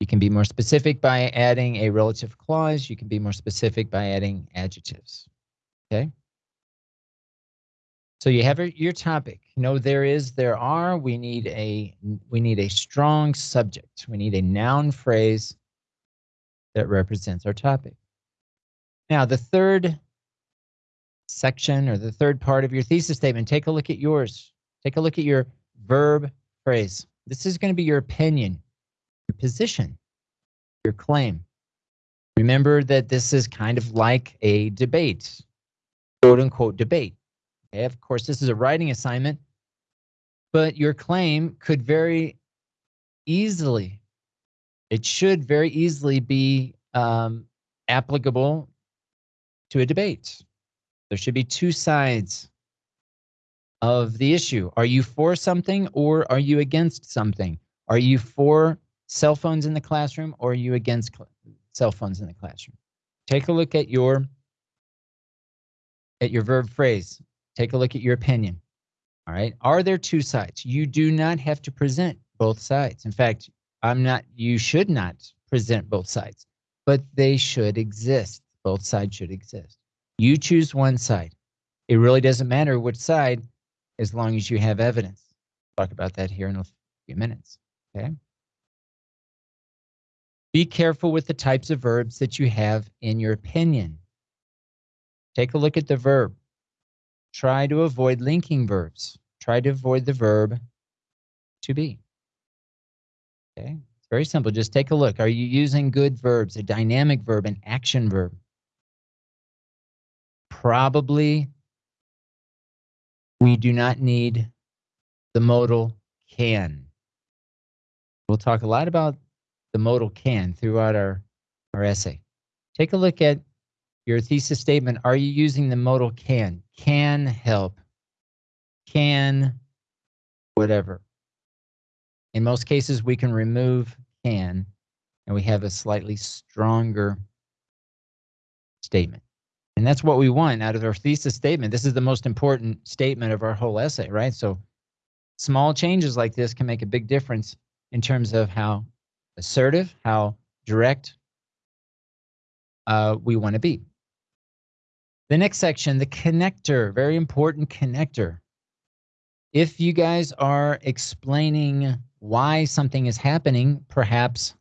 You can be more specific by adding a relative clause. You can be more specific by adding adjectives. Okay. So you have your topic. No, there is, there are. We need a we need a strong subject. We need a noun phrase that represents our topic. Now, the third section or the third part of your thesis statement, take a look at yours. Take a look at your verb phrase. This is going to be your opinion, your position, your claim. Remember that this is kind of like a debate, quote unquote debate. Okay, of course, this is a writing assignment, but your claim could very easily, it should very easily be um, applicable to a debate. There should be two sides of the issue. Are you for something or are you against something? Are you for cell phones in the classroom or are you against cell phones in the classroom? Take a look at your at your verb phrase. Take a look at your opinion. All right. Are there two sides? You do not have to present both sides. In fact, I'm not, you should not present both sides, but they should exist. Both sides should exist. You choose one side. It really doesn't matter which side as long as you have evidence. Talk about that here in a few minutes. Okay. Be careful with the types of verbs that you have in your opinion. Take a look at the verb try to avoid linking verbs. Try to avoid the verb to be. Okay, it's very simple. Just take a look. Are you using good verbs, a dynamic verb, an action verb? Probably we do not need the modal can. We'll talk a lot about the modal can throughout our, our essay. Take a look at your thesis statement, are you using the modal can? Can help. Can whatever. In most cases, we can remove can and we have a slightly stronger statement. And that's what we want out of our thesis statement. This is the most important statement of our whole essay, right? So small changes like this can make a big difference in terms of how assertive, how direct uh, we want to be. The next section, the connector, very important connector. If you guys are explaining why something is happening, perhaps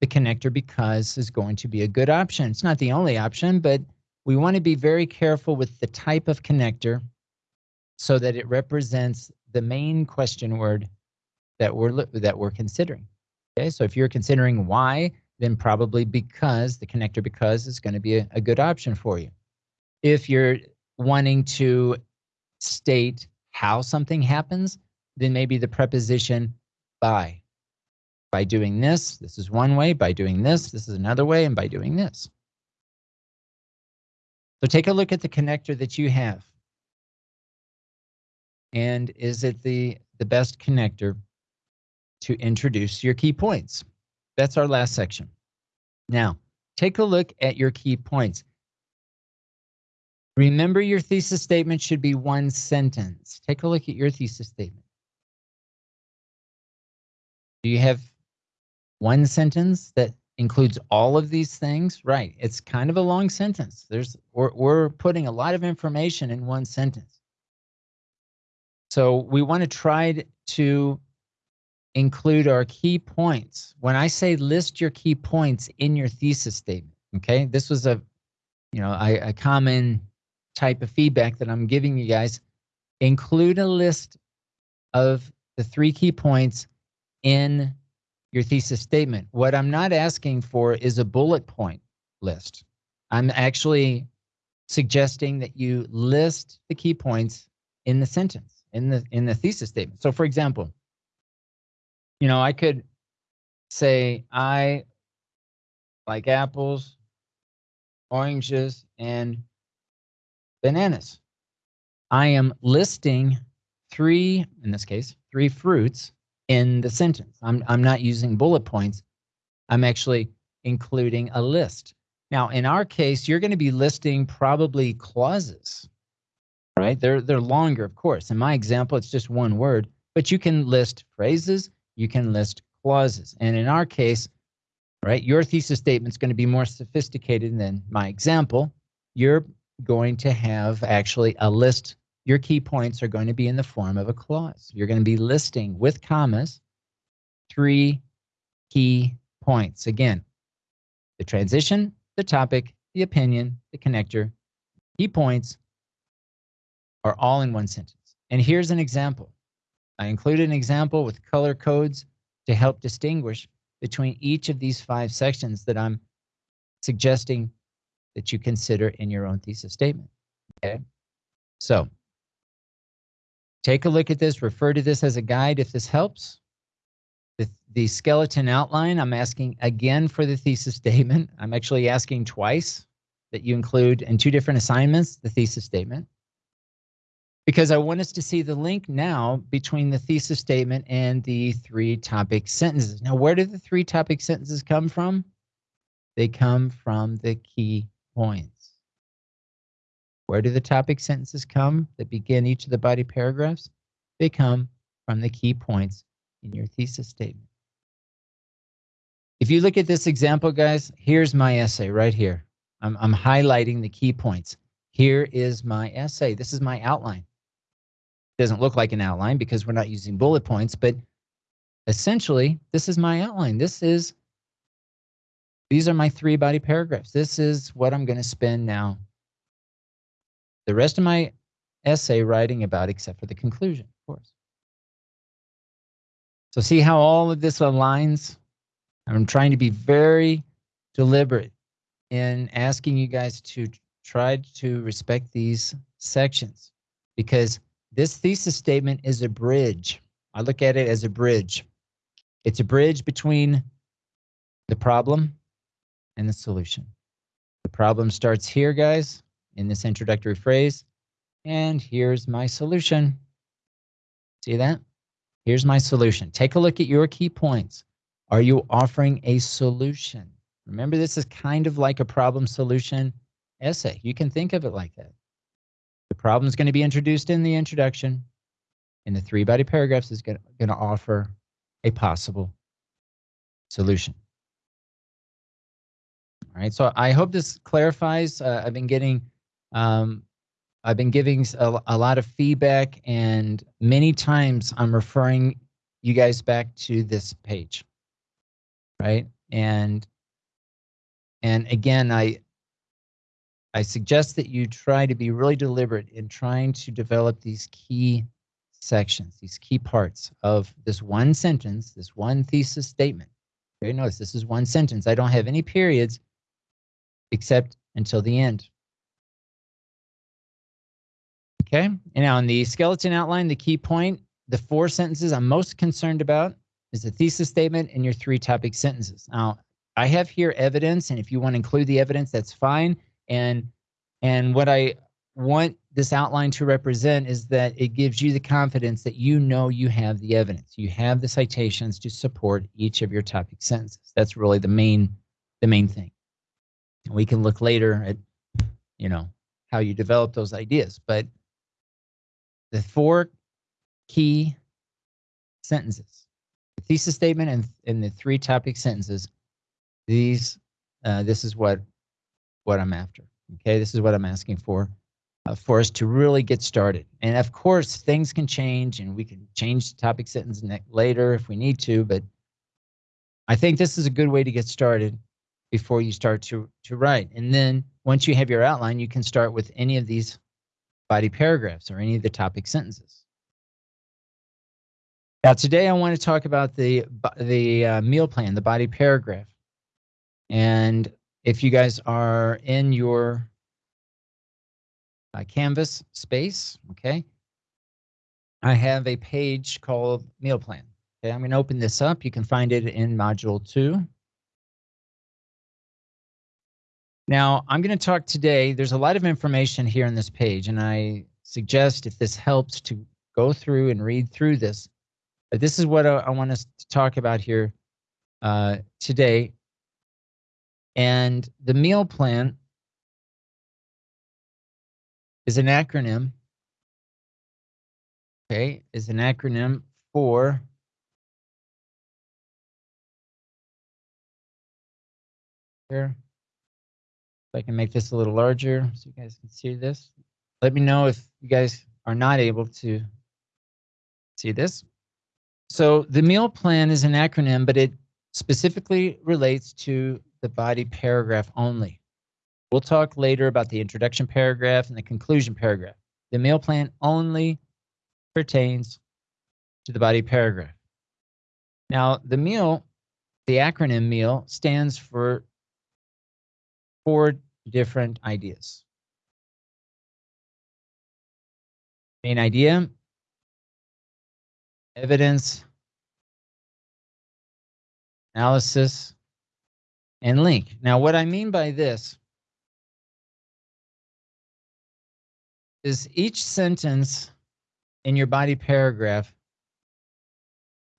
the connector because is going to be a good option. It's not the only option, but we want to be very careful with the type of connector so that it represents the main question word that we're that we're considering. Okay, so if you're considering why, then probably because the connector because is going to be a, a good option for you if you're wanting to state how something happens, then maybe the preposition by. By doing this, this is one way. By doing this, this is another way. And by doing this. So take a look at the connector that you have. And is it the, the best connector to introduce your key points? That's our last section. Now, take a look at your key points. Remember your thesis statement should be one sentence. Take a look at your thesis statement. Do you have one sentence that includes all of these things? Right. It's kind of a long sentence. There's we're, we're putting a lot of information in one sentence. So we want to try to include our key points. When I say list your key points in your thesis statement, okay, this was a, you know, a common type of feedback that I'm giving you guys. Include a list of the three key points in your thesis statement. What I'm not asking for is a bullet point list. I'm actually suggesting that you list the key points in the sentence, in the in the thesis statement. So for example, you know, I could say I like apples, oranges, and bananas. I am listing three, in this case, three fruits in the sentence. I'm, I'm not using bullet points. I'm actually including a list. Now, in our case, you're going to be listing probably clauses, right? They're, they're longer, of course. In my example, it's just one word, but you can list phrases, you can list clauses. And in our case, right, your thesis statement is going to be more sophisticated than my example. You're going to have actually a list. Your key points are going to be in the form of a clause. You're going to be listing with commas three key points. Again, the transition, the topic, the opinion, the connector, key points are all in one sentence. And here's an example. I included an example with color codes to help distinguish between each of these five sections that I'm suggesting that you consider in your own thesis statement. Okay, so take a look at this, refer to this as a guide if this helps. The, the skeleton outline, I'm asking again for the thesis statement. I'm actually asking twice that you include in two different assignments the thesis statement because I want us to see the link now between the thesis statement and the three topic sentences. Now, where do the three topic sentences come from? They come from the key points. Where do the topic sentences come that begin each of the body paragraphs? They come from the key points in your thesis statement. If you look at this example, guys, here's my essay right here. I'm, I'm highlighting the key points. Here is my essay. This is my outline. It Doesn't look like an outline because we're not using bullet points, but essentially, this is my outline. This is these are my three body paragraphs. This is what I'm going to spend now the rest of my essay writing about, except for the conclusion, of course. So see how all of this aligns? I'm trying to be very deliberate in asking you guys to try to respect these sections because this thesis statement is a bridge. I look at it as a bridge. It's a bridge between the problem and the solution. The problem starts here, guys, in this introductory phrase. And here's my solution. See that? Here's my solution. Take a look at your key points. Are you offering a solution? Remember, this is kind of like a problem solution essay. You can think of it like that. The problem is going to be introduced in the introduction, and the three body paragraphs is going to offer a possible solution. All right, so I hope this clarifies. Uh, I've been getting, um, I've been giving a, a lot of feedback, and many times I'm referring you guys back to this page, right? And and again, I I suggest that you try to be really deliberate in trying to develop these key sections, these key parts of this one sentence, this one thesis statement. Okay, notice this is one sentence. I don't have any periods except until the end. Okay, and now in the skeleton outline, the key point, the four sentences I'm most concerned about is the thesis statement and your three topic sentences. Now, I have here evidence, and if you want to include the evidence, that's fine. And and what I want this outline to represent is that it gives you the confidence that you know you have the evidence. You have the citations to support each of your topic sentences. That's really the main the main thing. We can look later at, you know, how you develop those ideas. But the four key sentences, the thesis statement and, and the three topic sentences, these, uh, this is what, what I'm after. Okay, this is what I'm asking for. uh, for us to really get started. And of course, things can change and we can change the topic sentence later if we need to, but I think this is a good way to get started before you start to, to write. And then once you have your outline, you can start with any of these body paragraphs or any of the topic sentences. Now, today I want to talk about the, the uh, meal plan, the body paragraph. And if you guys are in your uh, Canvas space, okay, I have a page called meal plan. Okay, I'm going to open this up. You can find it in module two. Now, I'm going to talk today. There's a lot of information here on this page, and I suggest if this helps to go through and read through this. But this is what I, I want us to talk about here uh, today. And the meal plan is an acronym. Okay, is an acronym for here. I can make this a little larger so you guys can see this. Let me know if you guys are not able to see this. So the meal plan is an acronym, but it specifically relates to the body paragraph only. We'll talk later about the introduction paragraph and the conclusion paragraph. The meal plan only pertains to the body paragraph. Now, the meal, the acronym MEAL, stands for four different ideas. Main idea, evidence, analysis, and link. Now, what I mean by this is each sentence in your body paragraph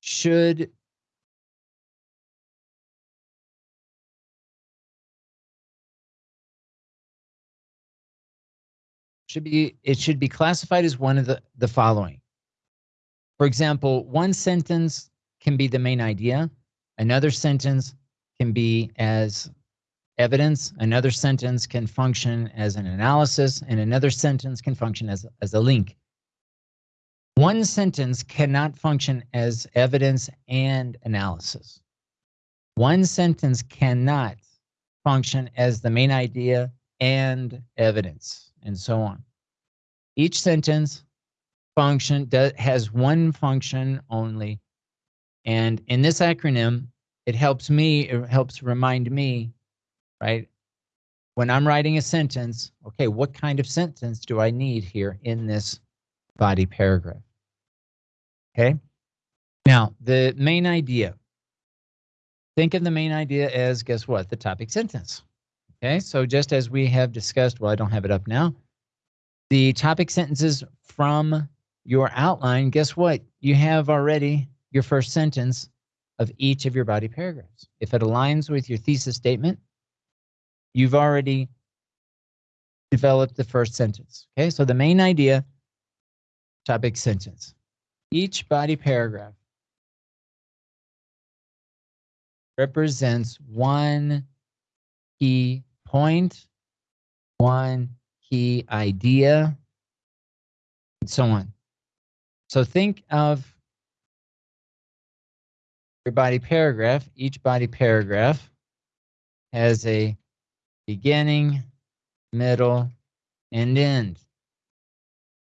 should should be it should be classified as one of the the following. For example, one sentence can be the main idea, another sentence can be as evidence, another sentence can function as an analysis, and another sentence can function as, as a link. One sentence cannot function as evidence and analysis. One sentence cannot function as the main idea and evidence, and so on. Each sentence function does, has one function only. And in this acronym, it helps me, it helps remind me, right? When I'm writing a sentence, okay, what kind of sentence do I need here in this body paragraph? Okay. Now, the main idea. Think of the main idea as, guess what? The topic sentence. Okay, so just as we have discussed, well, I don't have it up now. The topic sentences from your outline, guess what? You have already your first sentence of each of your body paragraphs. If it aligns with your thesis statement, you've already developed the first sentence. Okay, so the main idea, topic sentence. Each body paragraph represents one key point, one key idea, and so on. So think of your body paragraph. Each body paragraph has a beginning, middle, and end.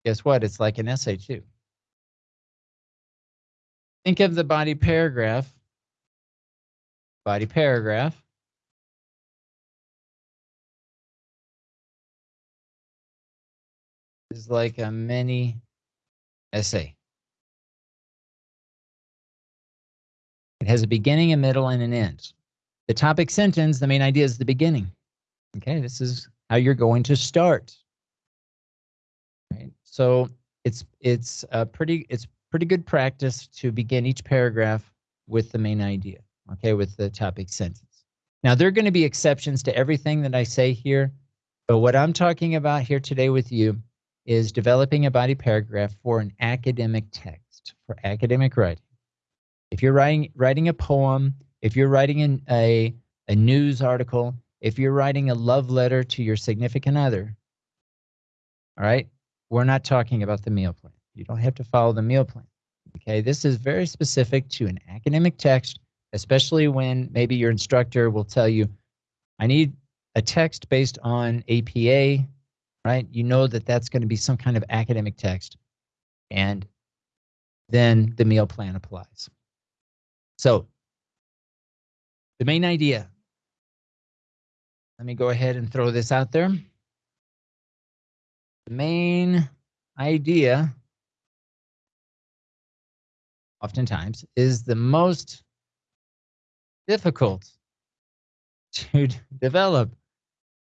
Guess what? It's like an essay too. Think of the body paragraph. Body paragraph. Is like a mini essay. It has a beginning, a middle, and an end. The topic sentence, the main idea is the beginning. Okay, this is how you're going to start. Right. So it's it's a pretty it's pretty good practice to begin each paragraph with the main idea. Okay, with the topic sentence. Now there are going to be exceptions to everything that I say here, but what I'm talking about here today with you is developing a body paragraph for an academic text, for academic writing. If you're writing writing a poem, if you're writing an, a a news article, if you're writing a love letter to your significant other, All right. We're not talking about the meal plan. You don't have to follow the meal plan. Okay. This is very specific to an academic text, especially when maybe your instructor will tell you, I need a text based on APA, right? You know that that's going to be some kind of academic text. And then the meal plan applies. So the main idea, let me go ahead and throw this out there. The main idea, oftentimes, is the most difficult to develop.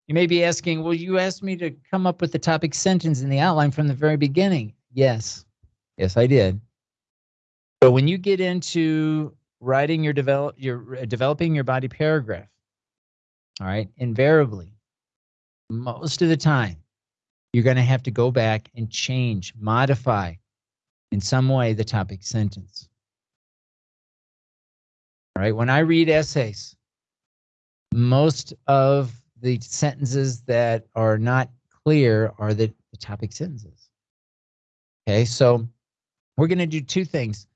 You may be asking, well, you asked me to come up with the topic sentence in the outline from the very beginning. Yes, yes, I did. But when you get into writing your develop your uh, developing your body paragraph, all right, invariably, most of the time, you're going to have to go back and change, modify in some way the topic sentence. All right, when I read essays, most of the sentences that are not clear are the, the topic sentences. Okay, so we're going to do two things.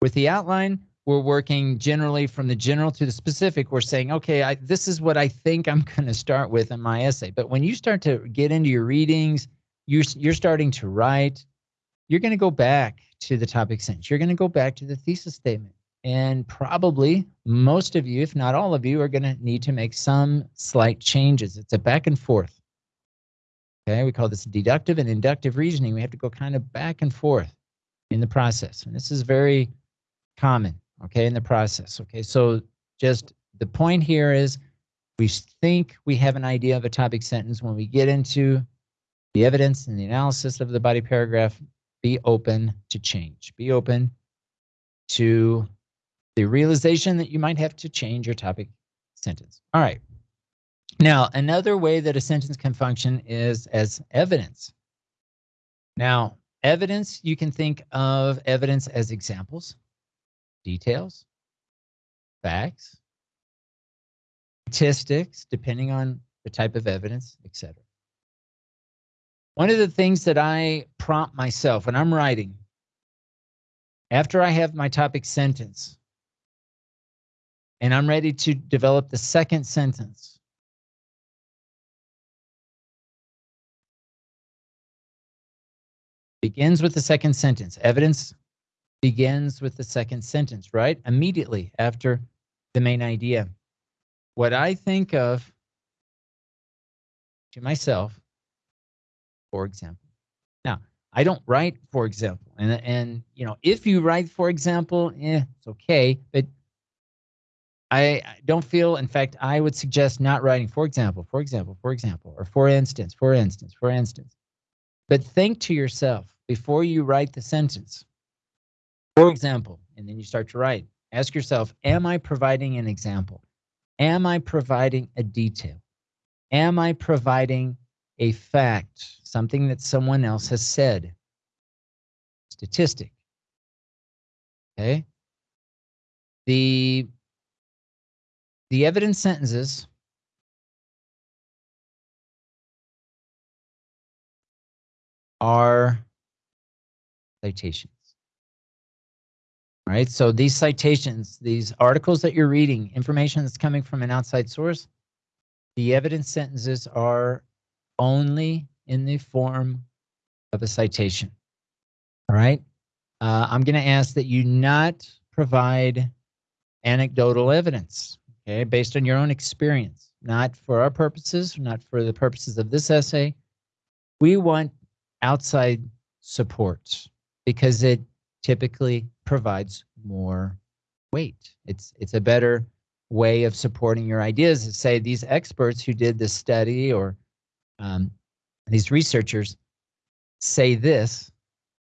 With the outline, we're working generally from the general to the specific. We're saying, okay, I, this is what I think I'm going to start with in my essay. But when you start to get into your readings, you're, you're starting to write, you're going to go back to the topic sentence. You're going to go back to the thesis statement. And probably most of you, if not all of you, are going to need to make some slight changes. It's a back and forth. Okay, we call this deductive and inductive reasoning. We have to go kind of back and forth in the process. And this is very common, okay, in the process. Okay, so just the point here is we think we have an idea of a topic sentence. When we get into the evidence and the analysis of the body paragraph, be open to change. Be open to the realization that you might have to change your topic sentence. All right. Now, another way that a sentence can function is as evidence. Now, evidence, you can think of evidence as examples, details, facts, statistics, depending on the type of evidence, etc. One of the things that I prompt myself when I'm writing, after I have my topic sentence, and I'm ready to develop the second sentence. Begins with the second sentence. Evidence begins with the second sentence, right? Immediately after the main idea. What I think of to myself, for example. Now, I don't write, for example, and and you know, if you write, for example, eh, it's okay, but I don't feel, in fact, I would suggest not writing, for example, for example, for example, or for instance, for instance, for instance. But think to yourself before you write the sentence. For example, and then you start to write. Ask yourself, am I providing an example? Am I providing a detail? Am I providing a fact, something that someone else has said? Statistic. Okay. The the evidence sentences are citations. All right, so these citations, these articles that you're reading, information that's coming from an outside source, the evidence sentences are only in the form of a citation. All right, uh, I'm going to ask that you not provide anecdotal evidence okay, based on your own experience, not for our purposes, not for the purposes of this essay. We want outside support because it typically provides more weight. It's it's a better way of supporting your ideas say these experts who did this study or um, these researchers say this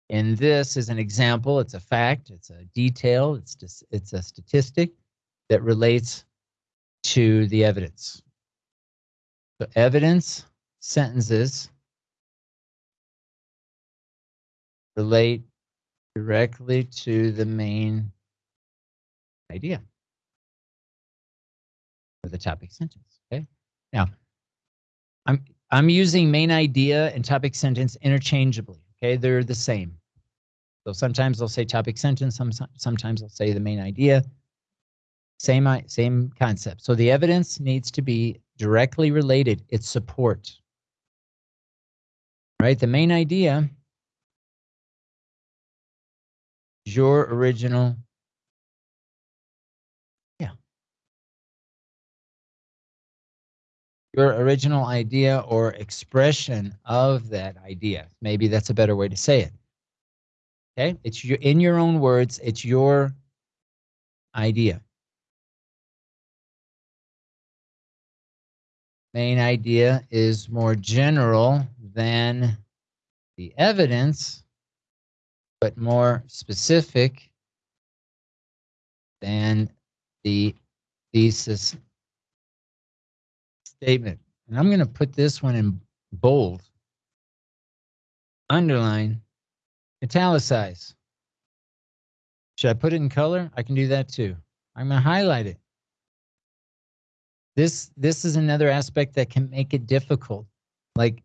and this is an example it's a fact it's a detail it's just it's a statistic that relates to the evidence. So evidence sentences relate directly to the main idea of the topic sentence. Okay. Now, I'm I'm using main idea and topic sentence interchangeably. Okay, they're the same. So sometimes they'll say topic sentence, some, sometimes they'll say the main idea. Same, uh, same concept. So the evidence needs to be directly related. It's support. Right? The main idea is your original. Yeah. Your original idea or expression of that idea. Maybe that's a better way to say it. Okay? It's your, in your own words, it's your idea. Main idea is more general than the evidence, but more specific than the thesis statement. And I'm going to put this one in bold, underline, italicize. Should I put it in color? I can do that too. I'm going to highlight it. This this is another aspect that can make it difficult. Like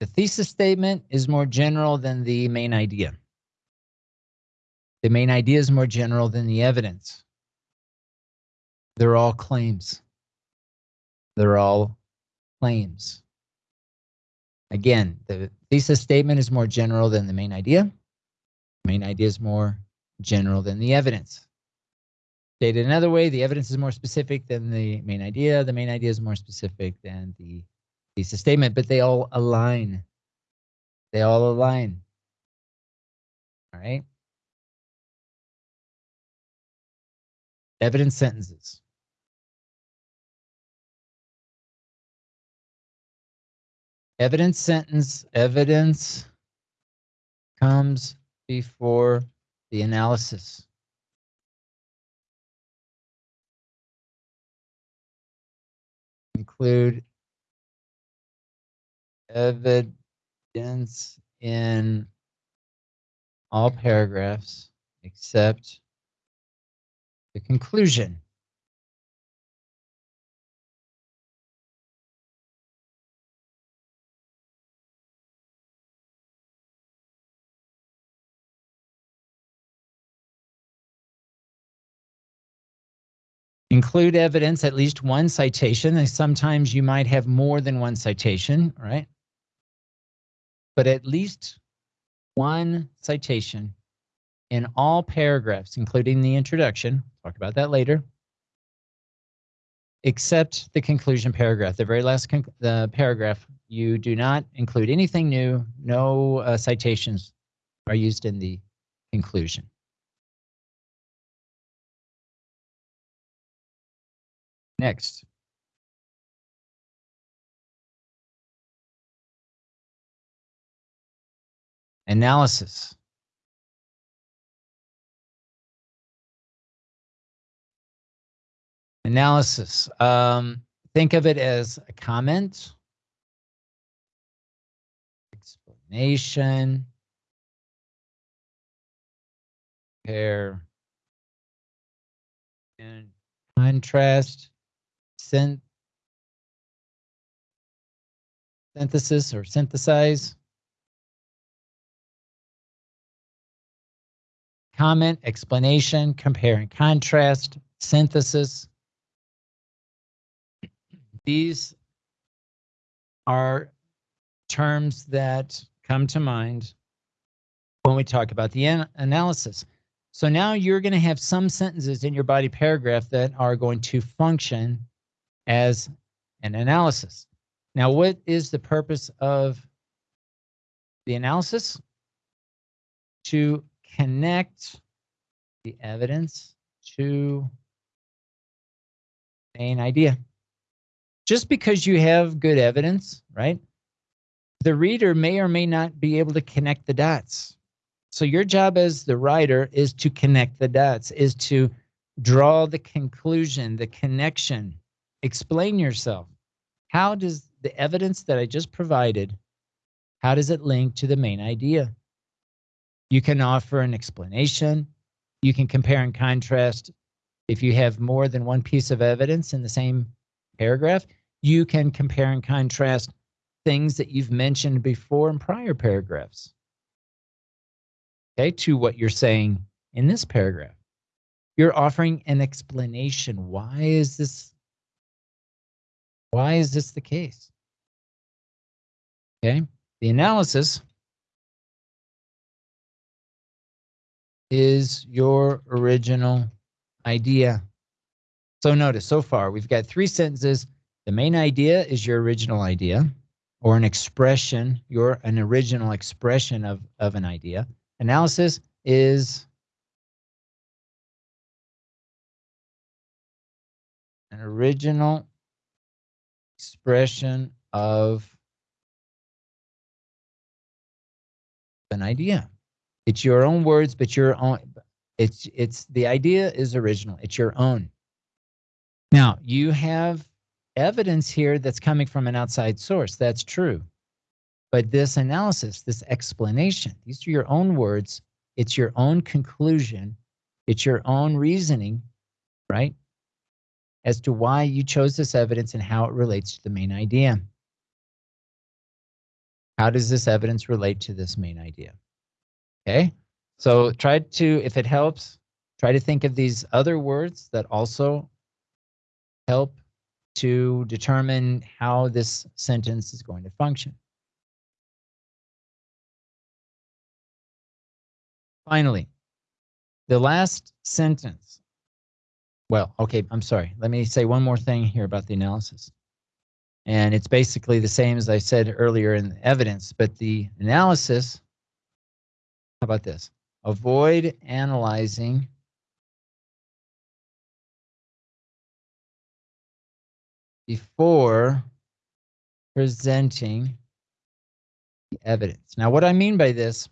the thesis statement is more general than the main idea. The main idea is more general than the evidence. They're all claims. They're all claims. Again, the thesis statement is more general than the main idea. Main idea is more general than the evidence. Stated another way, the evidence is more specific than the main idea. The main idea is more specific than the thesis statement, but they all align. They all align. All right. Evidence sentences. Evidence sentence, evidence comes before the analysis. Include evidence in all paragraphs except the conclusion. Include evidence, at least one citation, and sometimes you might have more than one citation, right? But at least one citation in all paragraphs, including the introduction, talk about that later, except the conclusion paragraph, the very last the paragraph, you do not include anything new, no uh, citations are used in the conclusion. Next. Analysis. Analysis. Um, think of it as a comment, explanation, compare, and contrast, syn- synthesis or synthesize. Comment, explanation, compare and contrast, synthesis. These are terms that come to mind when we talk about the an- analysis. So now you're going to have some sentences in your body paragraph that are going to function as an analysis. Now, what is the purpose of the analysis? To connect the evidence to main idea. Just because you have good evidence, right? The reader may or may not be able to connect the dots. So your job as the writer is to connect the dots, is to draw the conclusion, the connection, explain yourself. How does the evidence that I just provided, how does it link to the main idea? You can offer an explanation. You can compare and contrast. If you have more than one piece of evidence in the same paragraph, you can compare and contrast things that you've mentioned before in prior paragraphs. Okay, to what you're saying in this paragraph. You're offering an explanation. Why is this why is this the case? Okay, the analysis is your original idea. So notice so far we've got three sentences. The main idea is your original idea or an expression, your an original expression of, of an idea. Analysis is an original expression of an idea. It's your own words, but your own. It's it's the idea is original. It's your own. Now you have evidence here that's coming from an outside source. That's true. But this analysis, this explanation, these are your own words. It's your own conclusion. It's your own reasoning, right? As to why you chose this evidence and how it relates to the main idea. How does this evidence relate to this main idea? Okay, so try to, if it helps, try to think of these other words that also help to determine how this sentence is going to function. Finally, the last sentence. Well, okay, I'm sorry. Let me say one more thing here about the analysis. And it's basically the same as I said earlier in evidence, but the analysis, how about this? Avoid analyzing before presenting the evidence. Now, what I mean by this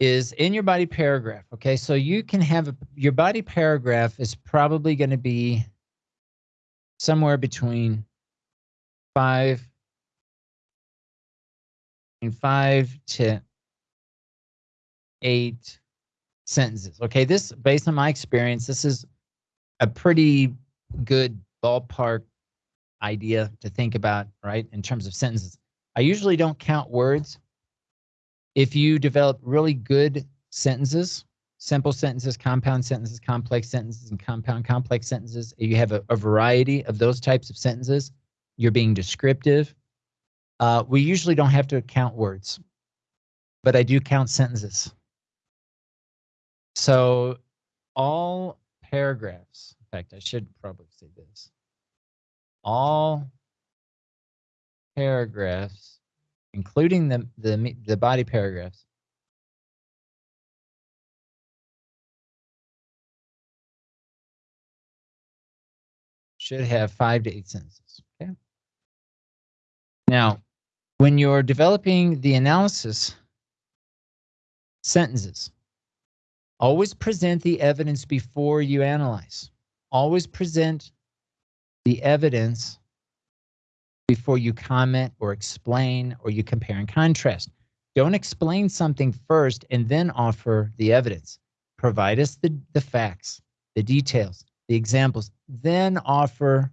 is in your body paragraph. Okay, so you can have a, your body paragraph is probably going to be somewhere between five and five to eight sentences. Okay, this based on my experience, this is a pretty good ballpark idea to think about, right, in terms of sentences. I usually don't count words. If you develop really good sentences, simple sentences, compound sentences, complex sentences, and compound complex sentences, you have a, a variety of those types of sentences, you're being descriptive. Uh, we usually don't have to count words, but I do count sentences. So all paragraphs, in fact, I should probably say this. All paragraphs, including the, the, the body paragraphs, should have five to eight sentences. Okay. Now, when you're developing the analysis sentences, always present the evidence before you analyze. Always present the evidence before you comment or explain or you compare and contrast. Don't explain something first and then offer the evidence. Provide us the, the facts, the details, the examples, then offer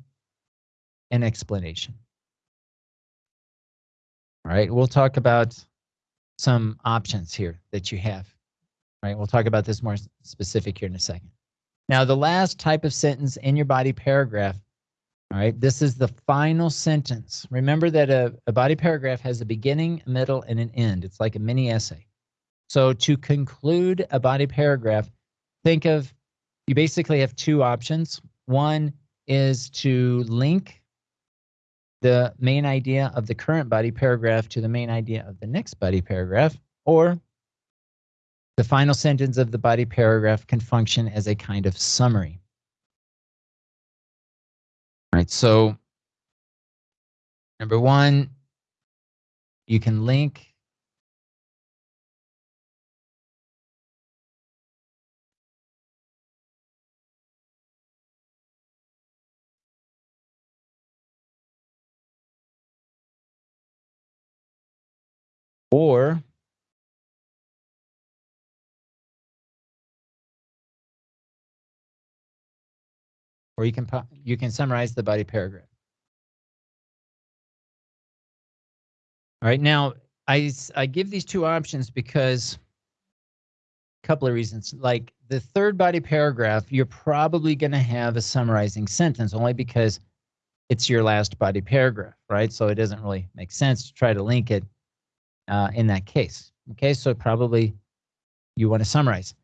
an explanation. All right, we'll talk about some options here that you have. All right, we'll talk about this more specific here in a second. Now, the last type of sentence in your body paragraph, all right, this is the final sentence. Remember that a, a body paragraph has a beginning, a middle, and an end. It's like a mini essay. So to conclude a body paragraph, think of you basically have two options. One is to link the main idea of the current body paragraph to the main idea of the next body paragraph, or the final sentence of the body paragraph can function as a kind of summary. Right, so number one, you can link or Or you can, you can summarize the body paragraph. All right, now I I give these two options because a couple of reasons. Like the third body paragraph, you're probably going to have a summarizing sentence only because it's your last body paragraph, right? So it doesn't really make sense to try to link it uh, in that case. Okay, so probably you want to summarize.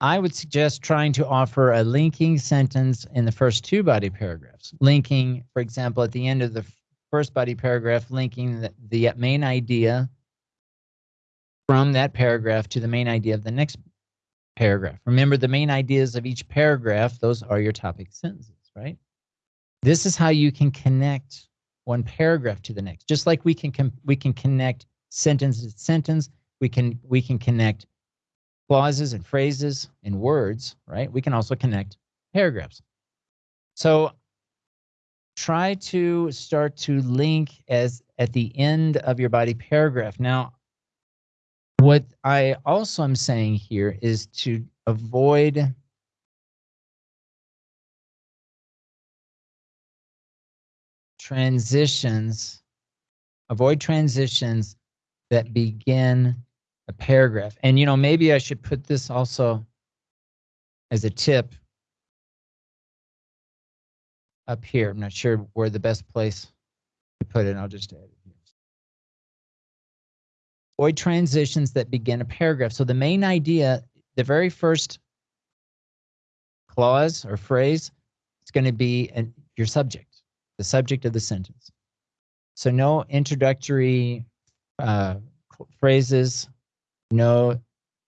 I would suggest trying to offer a linking sentence in the first two body paragraphs. Linking, for example, at the end of the first body paragraph, linking the, the main idea from that paragraph to the main idea of the next paragraph. Remember the main ideas of each paragraph, those are your topic sentences, right? This is how you can connect one paragraph to the next. Just like we can we can connect sentence to sentence, we can we can connect clauses and phrases and words, right? We can also connect paragraphs. So try to start to link as at the end of your body paragraph. Now, what I also am saying here is to avoid transitions, avoid transitions that begin a paragraph. And, you know, maybe I should put this also as a tip up here. I'm not sure where the best place to put it. I'll just add it here. Avoid transitions that begin a paragraph. So the main idea, the very first clause or phrase, is going to be an, your subject, the subject of the sentence. So no introductory uh, phrases, no,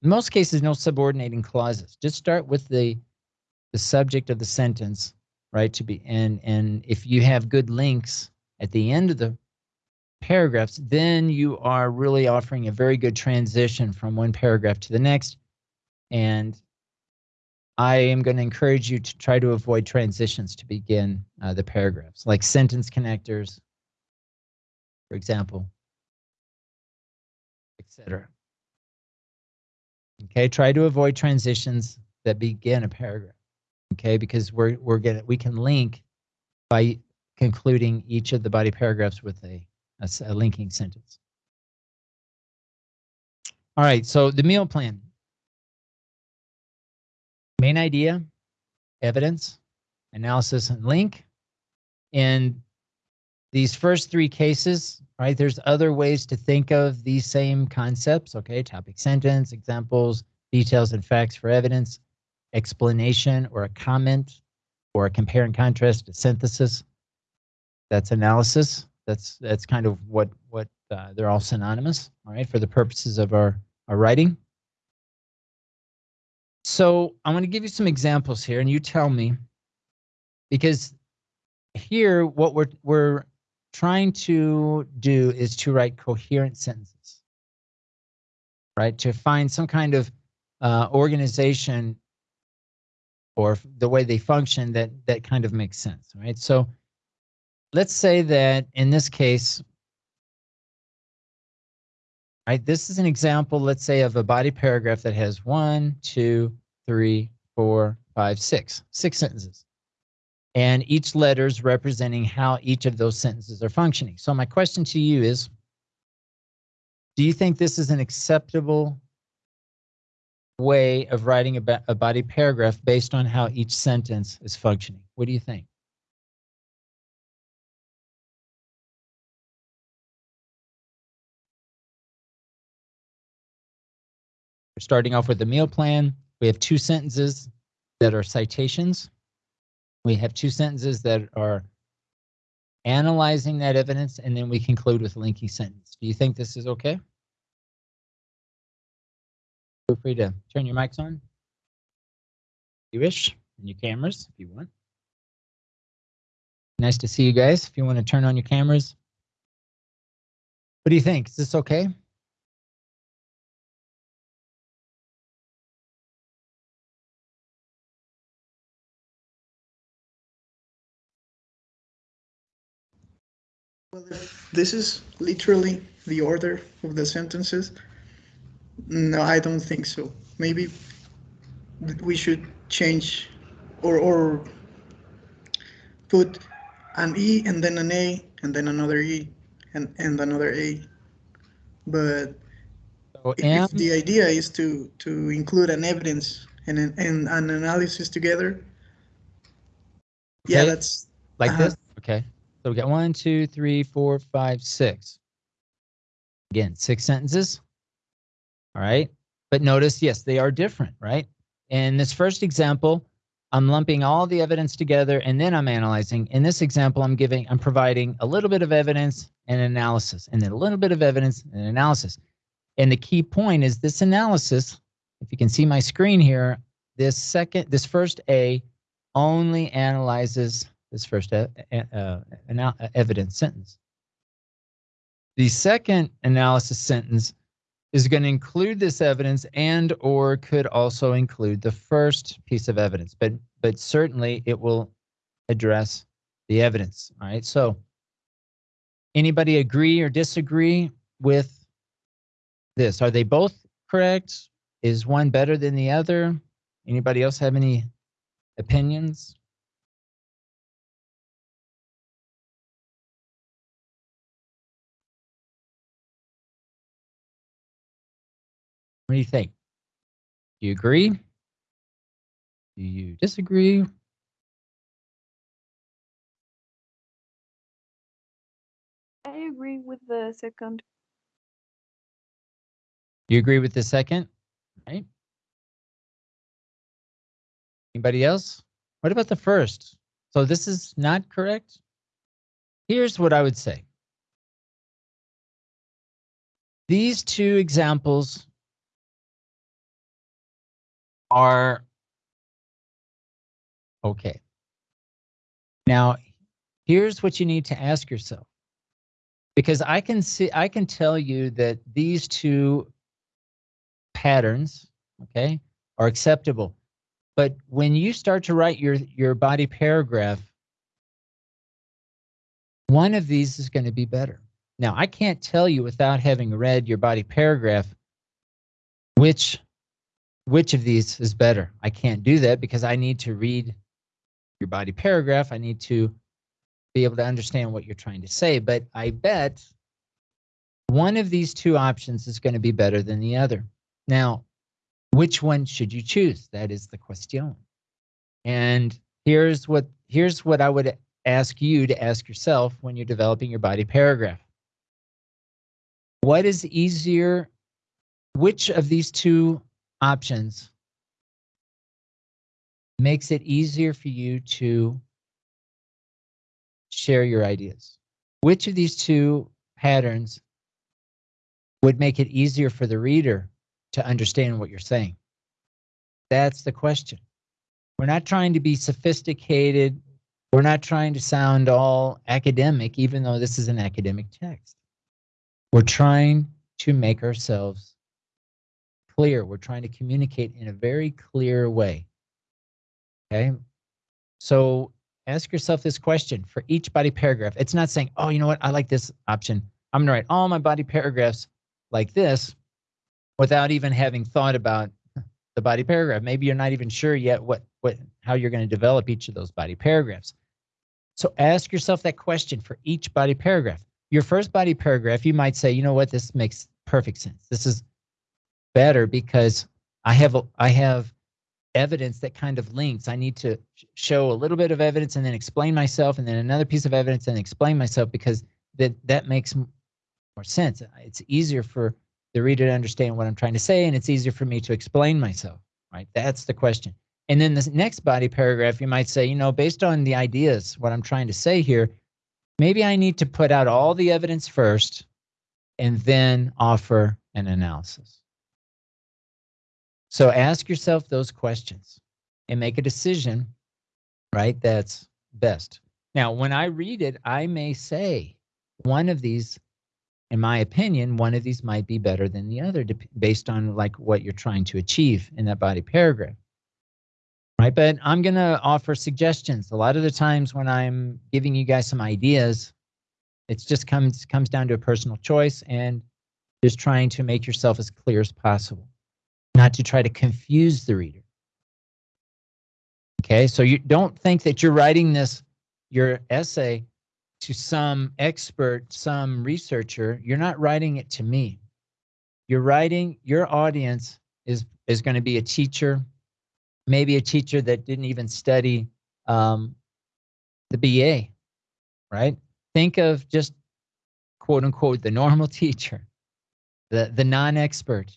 most cases, no subordinating clauses. Just start with the the subject of the sentence, right? To be and and if you have good links at the end of the paragraphs, then you are really offering a very good transition from one paragraph to the next. And I am going to encourage you to try to avoid transitions to begin uh, the paragraphs, like sentence connectors, for example, etc. Okay, try to avoid transitions that begin a paragraph. Okay, because we're we're gonna we can link by concluding each of the body paragraphs with a a linking sentence. All right, so the meal plan. Main idea, evidence, analysis, and link. In these first three cases, right, there's other ways to think of these same concepts, okay? Topic sentence, examples, details and facts for evidence, explanation or a comment, or a compare and contrast, a synthesis. That's analysis. That's that's kind of what what uh, they're all synonymous, all right, for the purposes of our our writing. So I'm going to give you some examples here, and you tell me, because here what we're we're trying to do is to write coherent sentences, right? To find some kind of uh, organization or the way they function that that kind of makes sense, right? So let's say that in this case, right, this is an example, let's say, of a body paragraph that has one, two, three, four, five, six, six sentences. And each letter is representing how each of those sentences are functioning. So my question to you is, do you think this is an acceptable way of writing a, a body paragraph based on how each sentence is functioning? What do you think? We're starting off with the meal plan. We have two sentences that are citations. We have two sentences that are analyzing that evidence, and then we conclude with a linking sentence. Do you think this is okay? Feel free to turn your mics on. If you wish, and your cameras if you want. Nice to see you guys. If you want to turn on your cameras. What do you think? Is this okay? Well, if this is literally the order of the sentences, no, I don't think so. Maybe we should change or, or put an E and then an A and then another E and, and another A. But So if the idea is to, to include an evidence and an, and an analysis together, yeah, that's, like uh-huh. this, okay. So we got one, two, three, four, five, six. Again, six sentences. All right. But notice, yes, they are different, right? In this first example, I'm lumping all the evidence together and then I'm analyzing. In this example, I'm giving, I'm providing a little bit of evidence and analysis, and then a little bit of evidence and analysis. And the key point is this analysis, if you can see my screen here, this second, this first A only analyzes this first e- uh, evidence sentence. The second analysis sentence is going to include this evidence and or could also include the first piece of evidence, but but certainly it will address the evidence. All right. So anybody agree or disagree with this? Are they both correct? Is one better than the other? Anybody else have any opinions? What do you think? Do you agree? Do you disagree? I agree with the second. You agree with the second? Right? Anybody else? What about the first? So this is not correct? Here's what I would say. These two examples are okay. Now, here's what you need to ask yourself. Because I can see I can tell you that these two patterns, okay, are acceptable. But when you start to write your your body paragraph, one of these is going to be better. Now, I can't tell you without having read your body paragraph which which of these is better. I can't do that because I need to read your body paragraph. I need to be able to understand what you're trying to say, but I bet one of these two options is going to be better than the other. Now, which one should you choose? That is the question. And here's what here's what I would ask you to ask yourself when you're developing your body paragraph. What is easier? Which of these two options makes it easier for you to share your ideas? Which of these two patterns would make it easier for the reader to understand what you're saying? That's the question. We're not trying to be sophisticated. We're not trying to sound all academic, even though this is an academic text. We're trying to make ourselves clear. We're trying to communicate in a very clear way. Okay. So ask yourself this question for each body paragraph. It's not saying, oh, you know what? I like this option. I'm going to write all my body paragraphs like this without even having thought about the body paragraph. Maybe you're not even sure yet what, what, how you're going to develop each of those body paragraphs. So ask yourself that question for each body paragraph. Your first body paragraph, you might say, you know what? This makes perfect sense. This is better because I have, I have evidence that kind of links. I need to show a little bit of evidence and then explain myself, and then another piece of evidence and explain myself because that that makes more sense. It's easier for the reader to understand what I'm trying to say, and it's easier for me to explain myself. Right? That's the question. And then the next body paragraph, you might say, you know, based on the ideas, what I'm trying to say here, maybe I need to put out all the evidence first, and then offer an analysis. So ask yourself those questions and make a decision, right? That's best. Now, when I read it, I may say one of these, in my opinion, one of these might be better than the other based on like what you're trying to achieve in that body paragraph. Right? But I'm going to offer suggestions. A lot of the times when I'm giving you guys some ideas, it's just comes comes down to a personal choice and just trying to make yourself as clear as possible not to try to confuse the reader. Okay, so you don't think that you're writing this your essay to some expert, some researcher, you're not writing it to me. You're writing, your audience is, is going to be a teacher, maybe a teacher that didn't even study um, the BA, right? Think of just quote unquote the normal teacher, the, the non expert.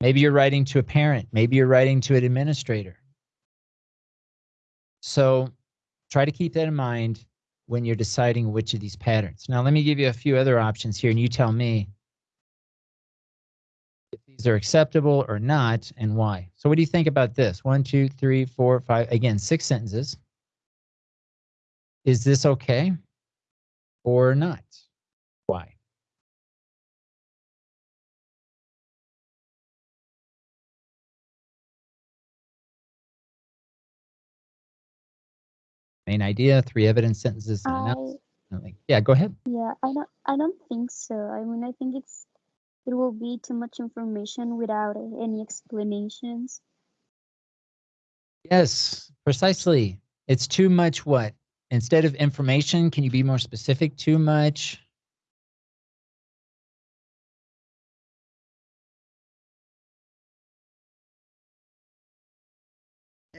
Maybe you're writing to a parent, maybe you're writing to an administrator. So try to keep that in mind when you're deciding which of these patterns. Now, let me give you a few other options here, and you tell me if these are acceptable or not and why. So what do you think about this? One, two, three, four, five, again, six sentences. Is this okay or not? Main idea, three evidence sentences and I analysis. Like, yeah, go ahead. yeah, I don't I don't think so. I mean, I think it's it will be too much information without any explanations. Yes, precisely. It's too much what? Instead of information, can you be more specific? Too much.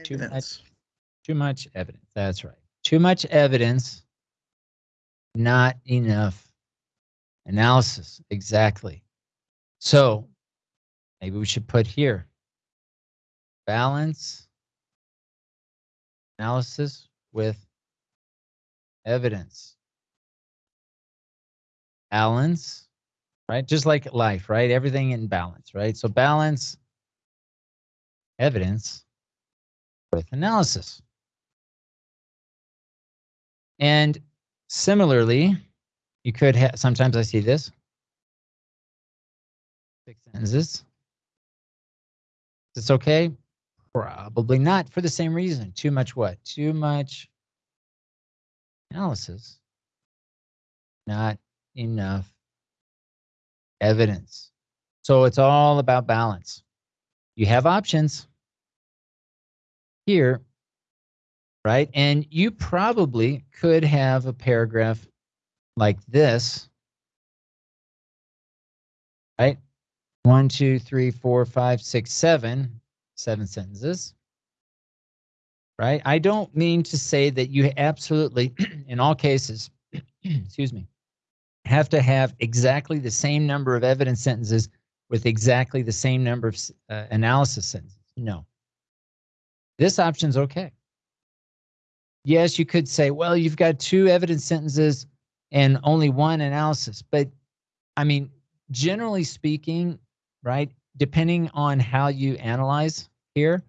Too much. Too much evidence. That's right. Too much evidence, not enough analysis. Exactly. So maybe we should put here balance analysis with evidence. Balance, right? Just like life, right? Everything in balance, right? So balance evidence with analysis. And similarly, you could have, sometimes I see this, six sentences. Is this okay? Probably not for the same reason. Too much what? Too much analysis, not enough evidence. So it's all about balance. You have options here, right? And you probably could have a paragraph like this, right? One, two, three, four, five, six, seven, seven sentences, right? I don't mean to say that you absolutely, in all cases, excuse me, have to have exactly the same number of evidence sentences with exactly the same number of uh, analysis sentences. No. This option's okay. Yes, you could say, well, you've got two evidence sentences and only one analysis. But I mean, generally speaking, right, depending on how you analyze here,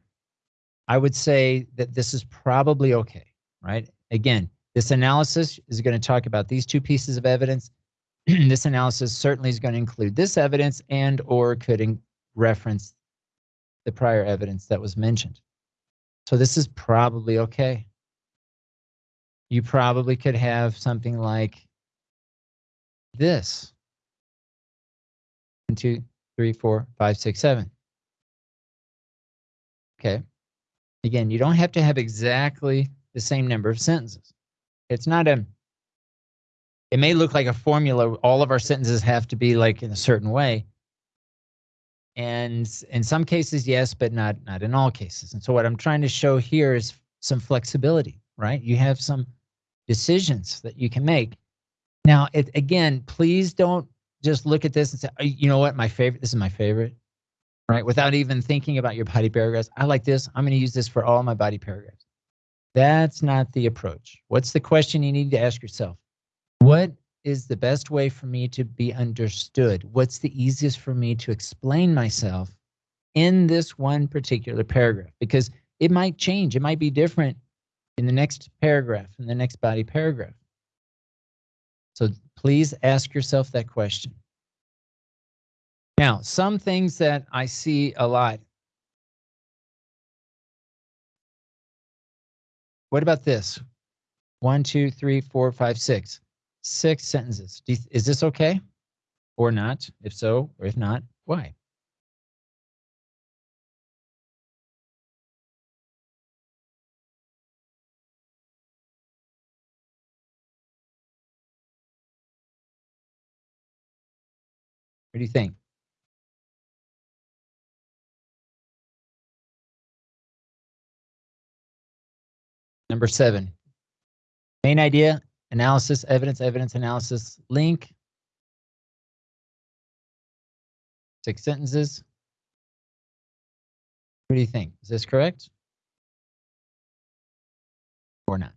I would say that this is probably okay, right? Again, this analysis is going to talk about these two pieces of evidence. this analysis certainly is going to include this evidence and or could reference the prior evidence that was mentioned. So this is probably okay. You probably could have something like this. One, two, three, four, five, six, seven. Okay. Again, you don't have to have exactly the same number of sentences. It's not a, it may look like a formula. All of our sentences have to be like in a certain way. And in some cases, yes, but not, not in all cases. And so what I'm trying to show here is some flexibility, right? You have some decisions that you can make. Now, it, again, please don't just look at this and say, "Oh, you know what, my favorite, this is my favorite, right? Without even thinking about your body paragraphs. I like this. I'm going to use this for all my body paragraphs. That's not the approach. What's the question you need to ask yourself? What is the best way for me to be understood? What's the easiest for me to explain myself in this one particular paragraph? Because it might change. It might be different in the next paragraph, in the next body paragraph. So please ask yourself that question. Now, some things that I see a lot. What about this? One, two, three, four, five, six. Six sentences. Is this okay or not? If so, or if not, why? Do you think? Number seven, main idea, analysis, evidence, evidence, analysis, link. Six sentences. What do you think? Is this correct? Or not?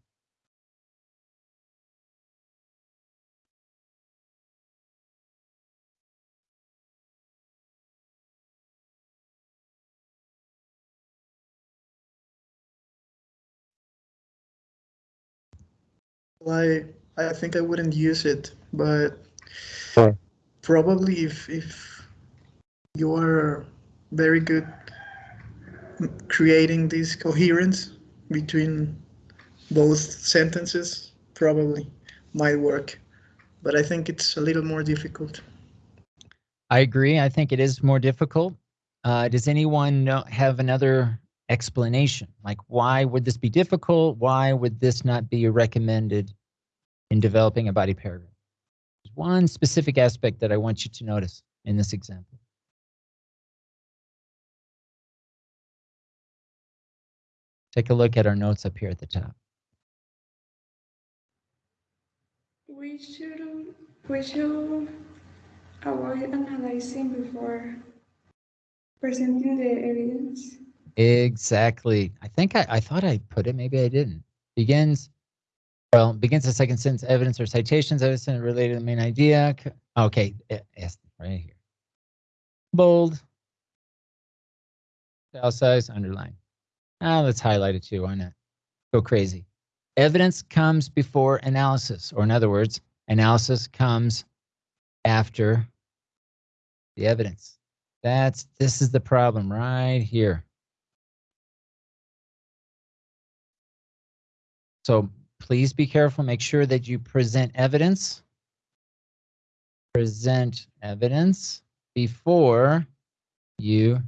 I I think I wouldn't use it, but Sure. probably if if you are very good creating this coherence between both sentences, probably might work. But I think it's a little more difficult. I agree. I think it is more difficult. Uh, does anyone know, have another explanation? Like, why would this be difficult? Why would this not be recommended in developing a body paragraph? There's one specific aspect that I want you to notice in this example. Take a look at our notes up here at the top. We should we should avoid analyzing before presenting the evidence. Exactly. I think I, I thought I put it, maybe I didn't. Begins, well, begins the second sentence, evidence or citations, evidence related to the main idea. Okay, eh, yes, right here. Bold. Style size, underline. Ah, let's highlight it too, why not? Go crazy. Evidence comes before analysis, or in other words, analysis comes after the evidence. That's, this is the problem right here. So please be careful. Make sure that you present evidence. Present evidence before you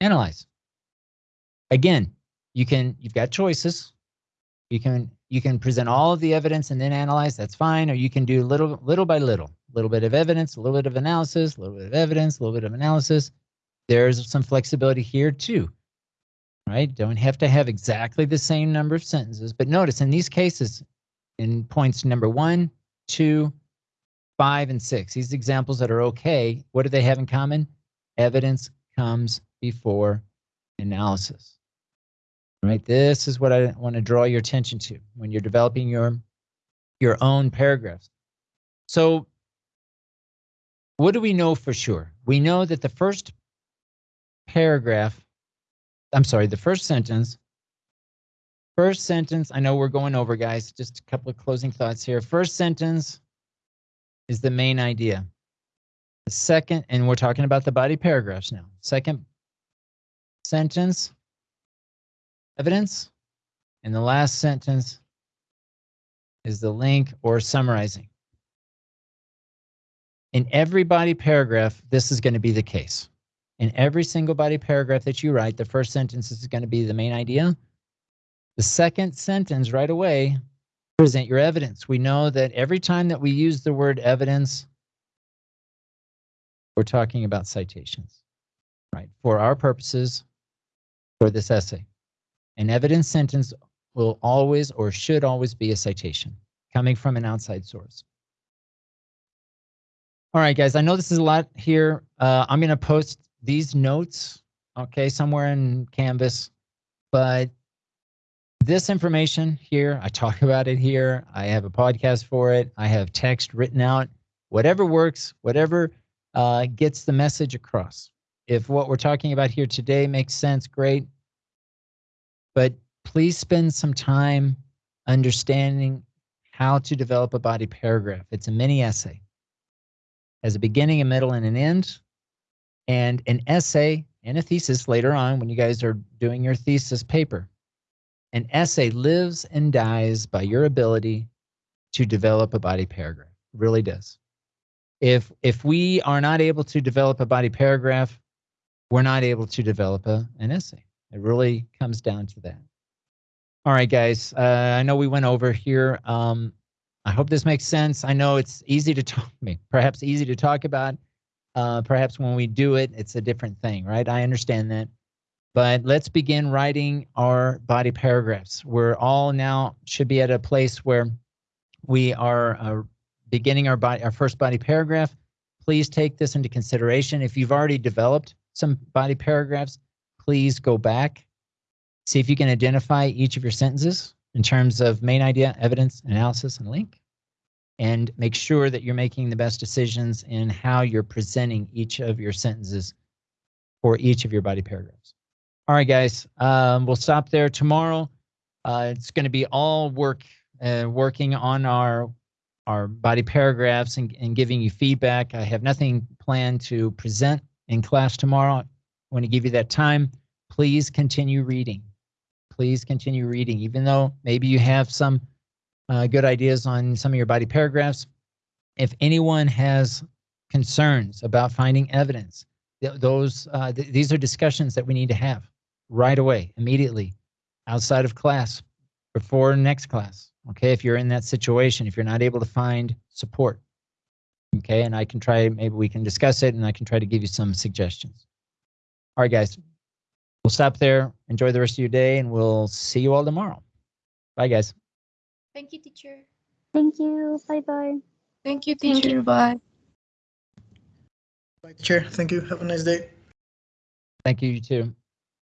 analyze. Again, you can you've got choices. You can you can present all of the evidence and then analyze. That's fine. Or you can do little little by little, little bit of evidence, a little bit of analysis, a little bit of evidence, a little bit of analysis. There's some flexibility here too right? Don't have to have exactly the same number of sentences. But notice in these cases, in points number one, two, five, and six, these examples that are okay, what do they have in common? Evidence comes before analysis. Right? This is what I want to draw your attention to when you're developing your your own paragraphs. So what do we know for sure? We know that the first paragraph I'm sorry, the first sentence. First sentence, I know we're going over, guys. Just a couple of closing thoughts here. First sentence is the main idea. The second, and we're talking about the body paragraphs now. Second sentence, evidence. And the last sentence is the link or summarizing. In every body paragraph, this is going to be the case. In every single body paragraph that you write, the first sentence is going to be the main idea. The second sentence right away, present your evidence. We know that every time that we use the word evidence, we're talking about citations, right? For our purposes, for this essay. An evidence sentence will always or should always be a citation coming from an outside source. All right, guys, I know this is a lot here. Uh, I'm going to post these notes, okay, somewhere in Canvas, but this information here, I talk about it here. I have a podcast for it. I have text written out. Whatever works, whatever uh, gets the message across. If what we're talking about here today makes sense, great. But please spend some time understanding how to develop a body paragraph. It's a mini essay. Has a beginning, a middle, and an end and an essay and a thesis later on when you guys are doing your thesis paper. An essay lives and dies by your ability to develop a body paragraph. It really does. If if we are not able to develop a body paragraph, we're not able to develop a, an essay. It really comes down to that. All right, guys. Uh, I know we went over here. Um, I hope this makes sense. I know it's easy to talk, me, perhaps easy to talk about Uh, perhaps when we do it, it's a different thing, right? I understand that. But let's begin writing our body paragraphs. We're all now should be at a place where we are uh, beginning our body, our first body paragraph. Please take this into consideration. If you've already developed some body paragraphs, please go back, see if you can identify each of your sentences in terms of main idea, evidence, analysis, and link and make sure that you're making the best decisions in how you're presenting each of your sentences for each of your body paragraphs. All right, guys, um, we'll stop there tomorrow. Uh, it's going to be all work, uh, working on our our body paragraphs and, and giving you feedback. I have nothing planned to present in class tomorrow. I want to give you that time. Please continue reading. Please continue reading, even though maybe you have some uh, good ideas on some of your body paragraphs. If anyone has concerns about finding evidence, th- those uh, th- these are discussions that we need to have right away, immediately, outside of class, before next class. Okay, if you're in that situation, if you're not able to find support, okay, and I can try, maybe we can discuss it, and I can try to give you some suggestions. All right, guys, we'll stop there. Enjoy the rest of your day, and we'll see you all tomorrow. Bye, guys. Thank you, teacher. Thank you. Bye bye. Thank you, Thank teacher. Bye. Bye, Chair. Thank you. Have a nice day. Thank you, you too.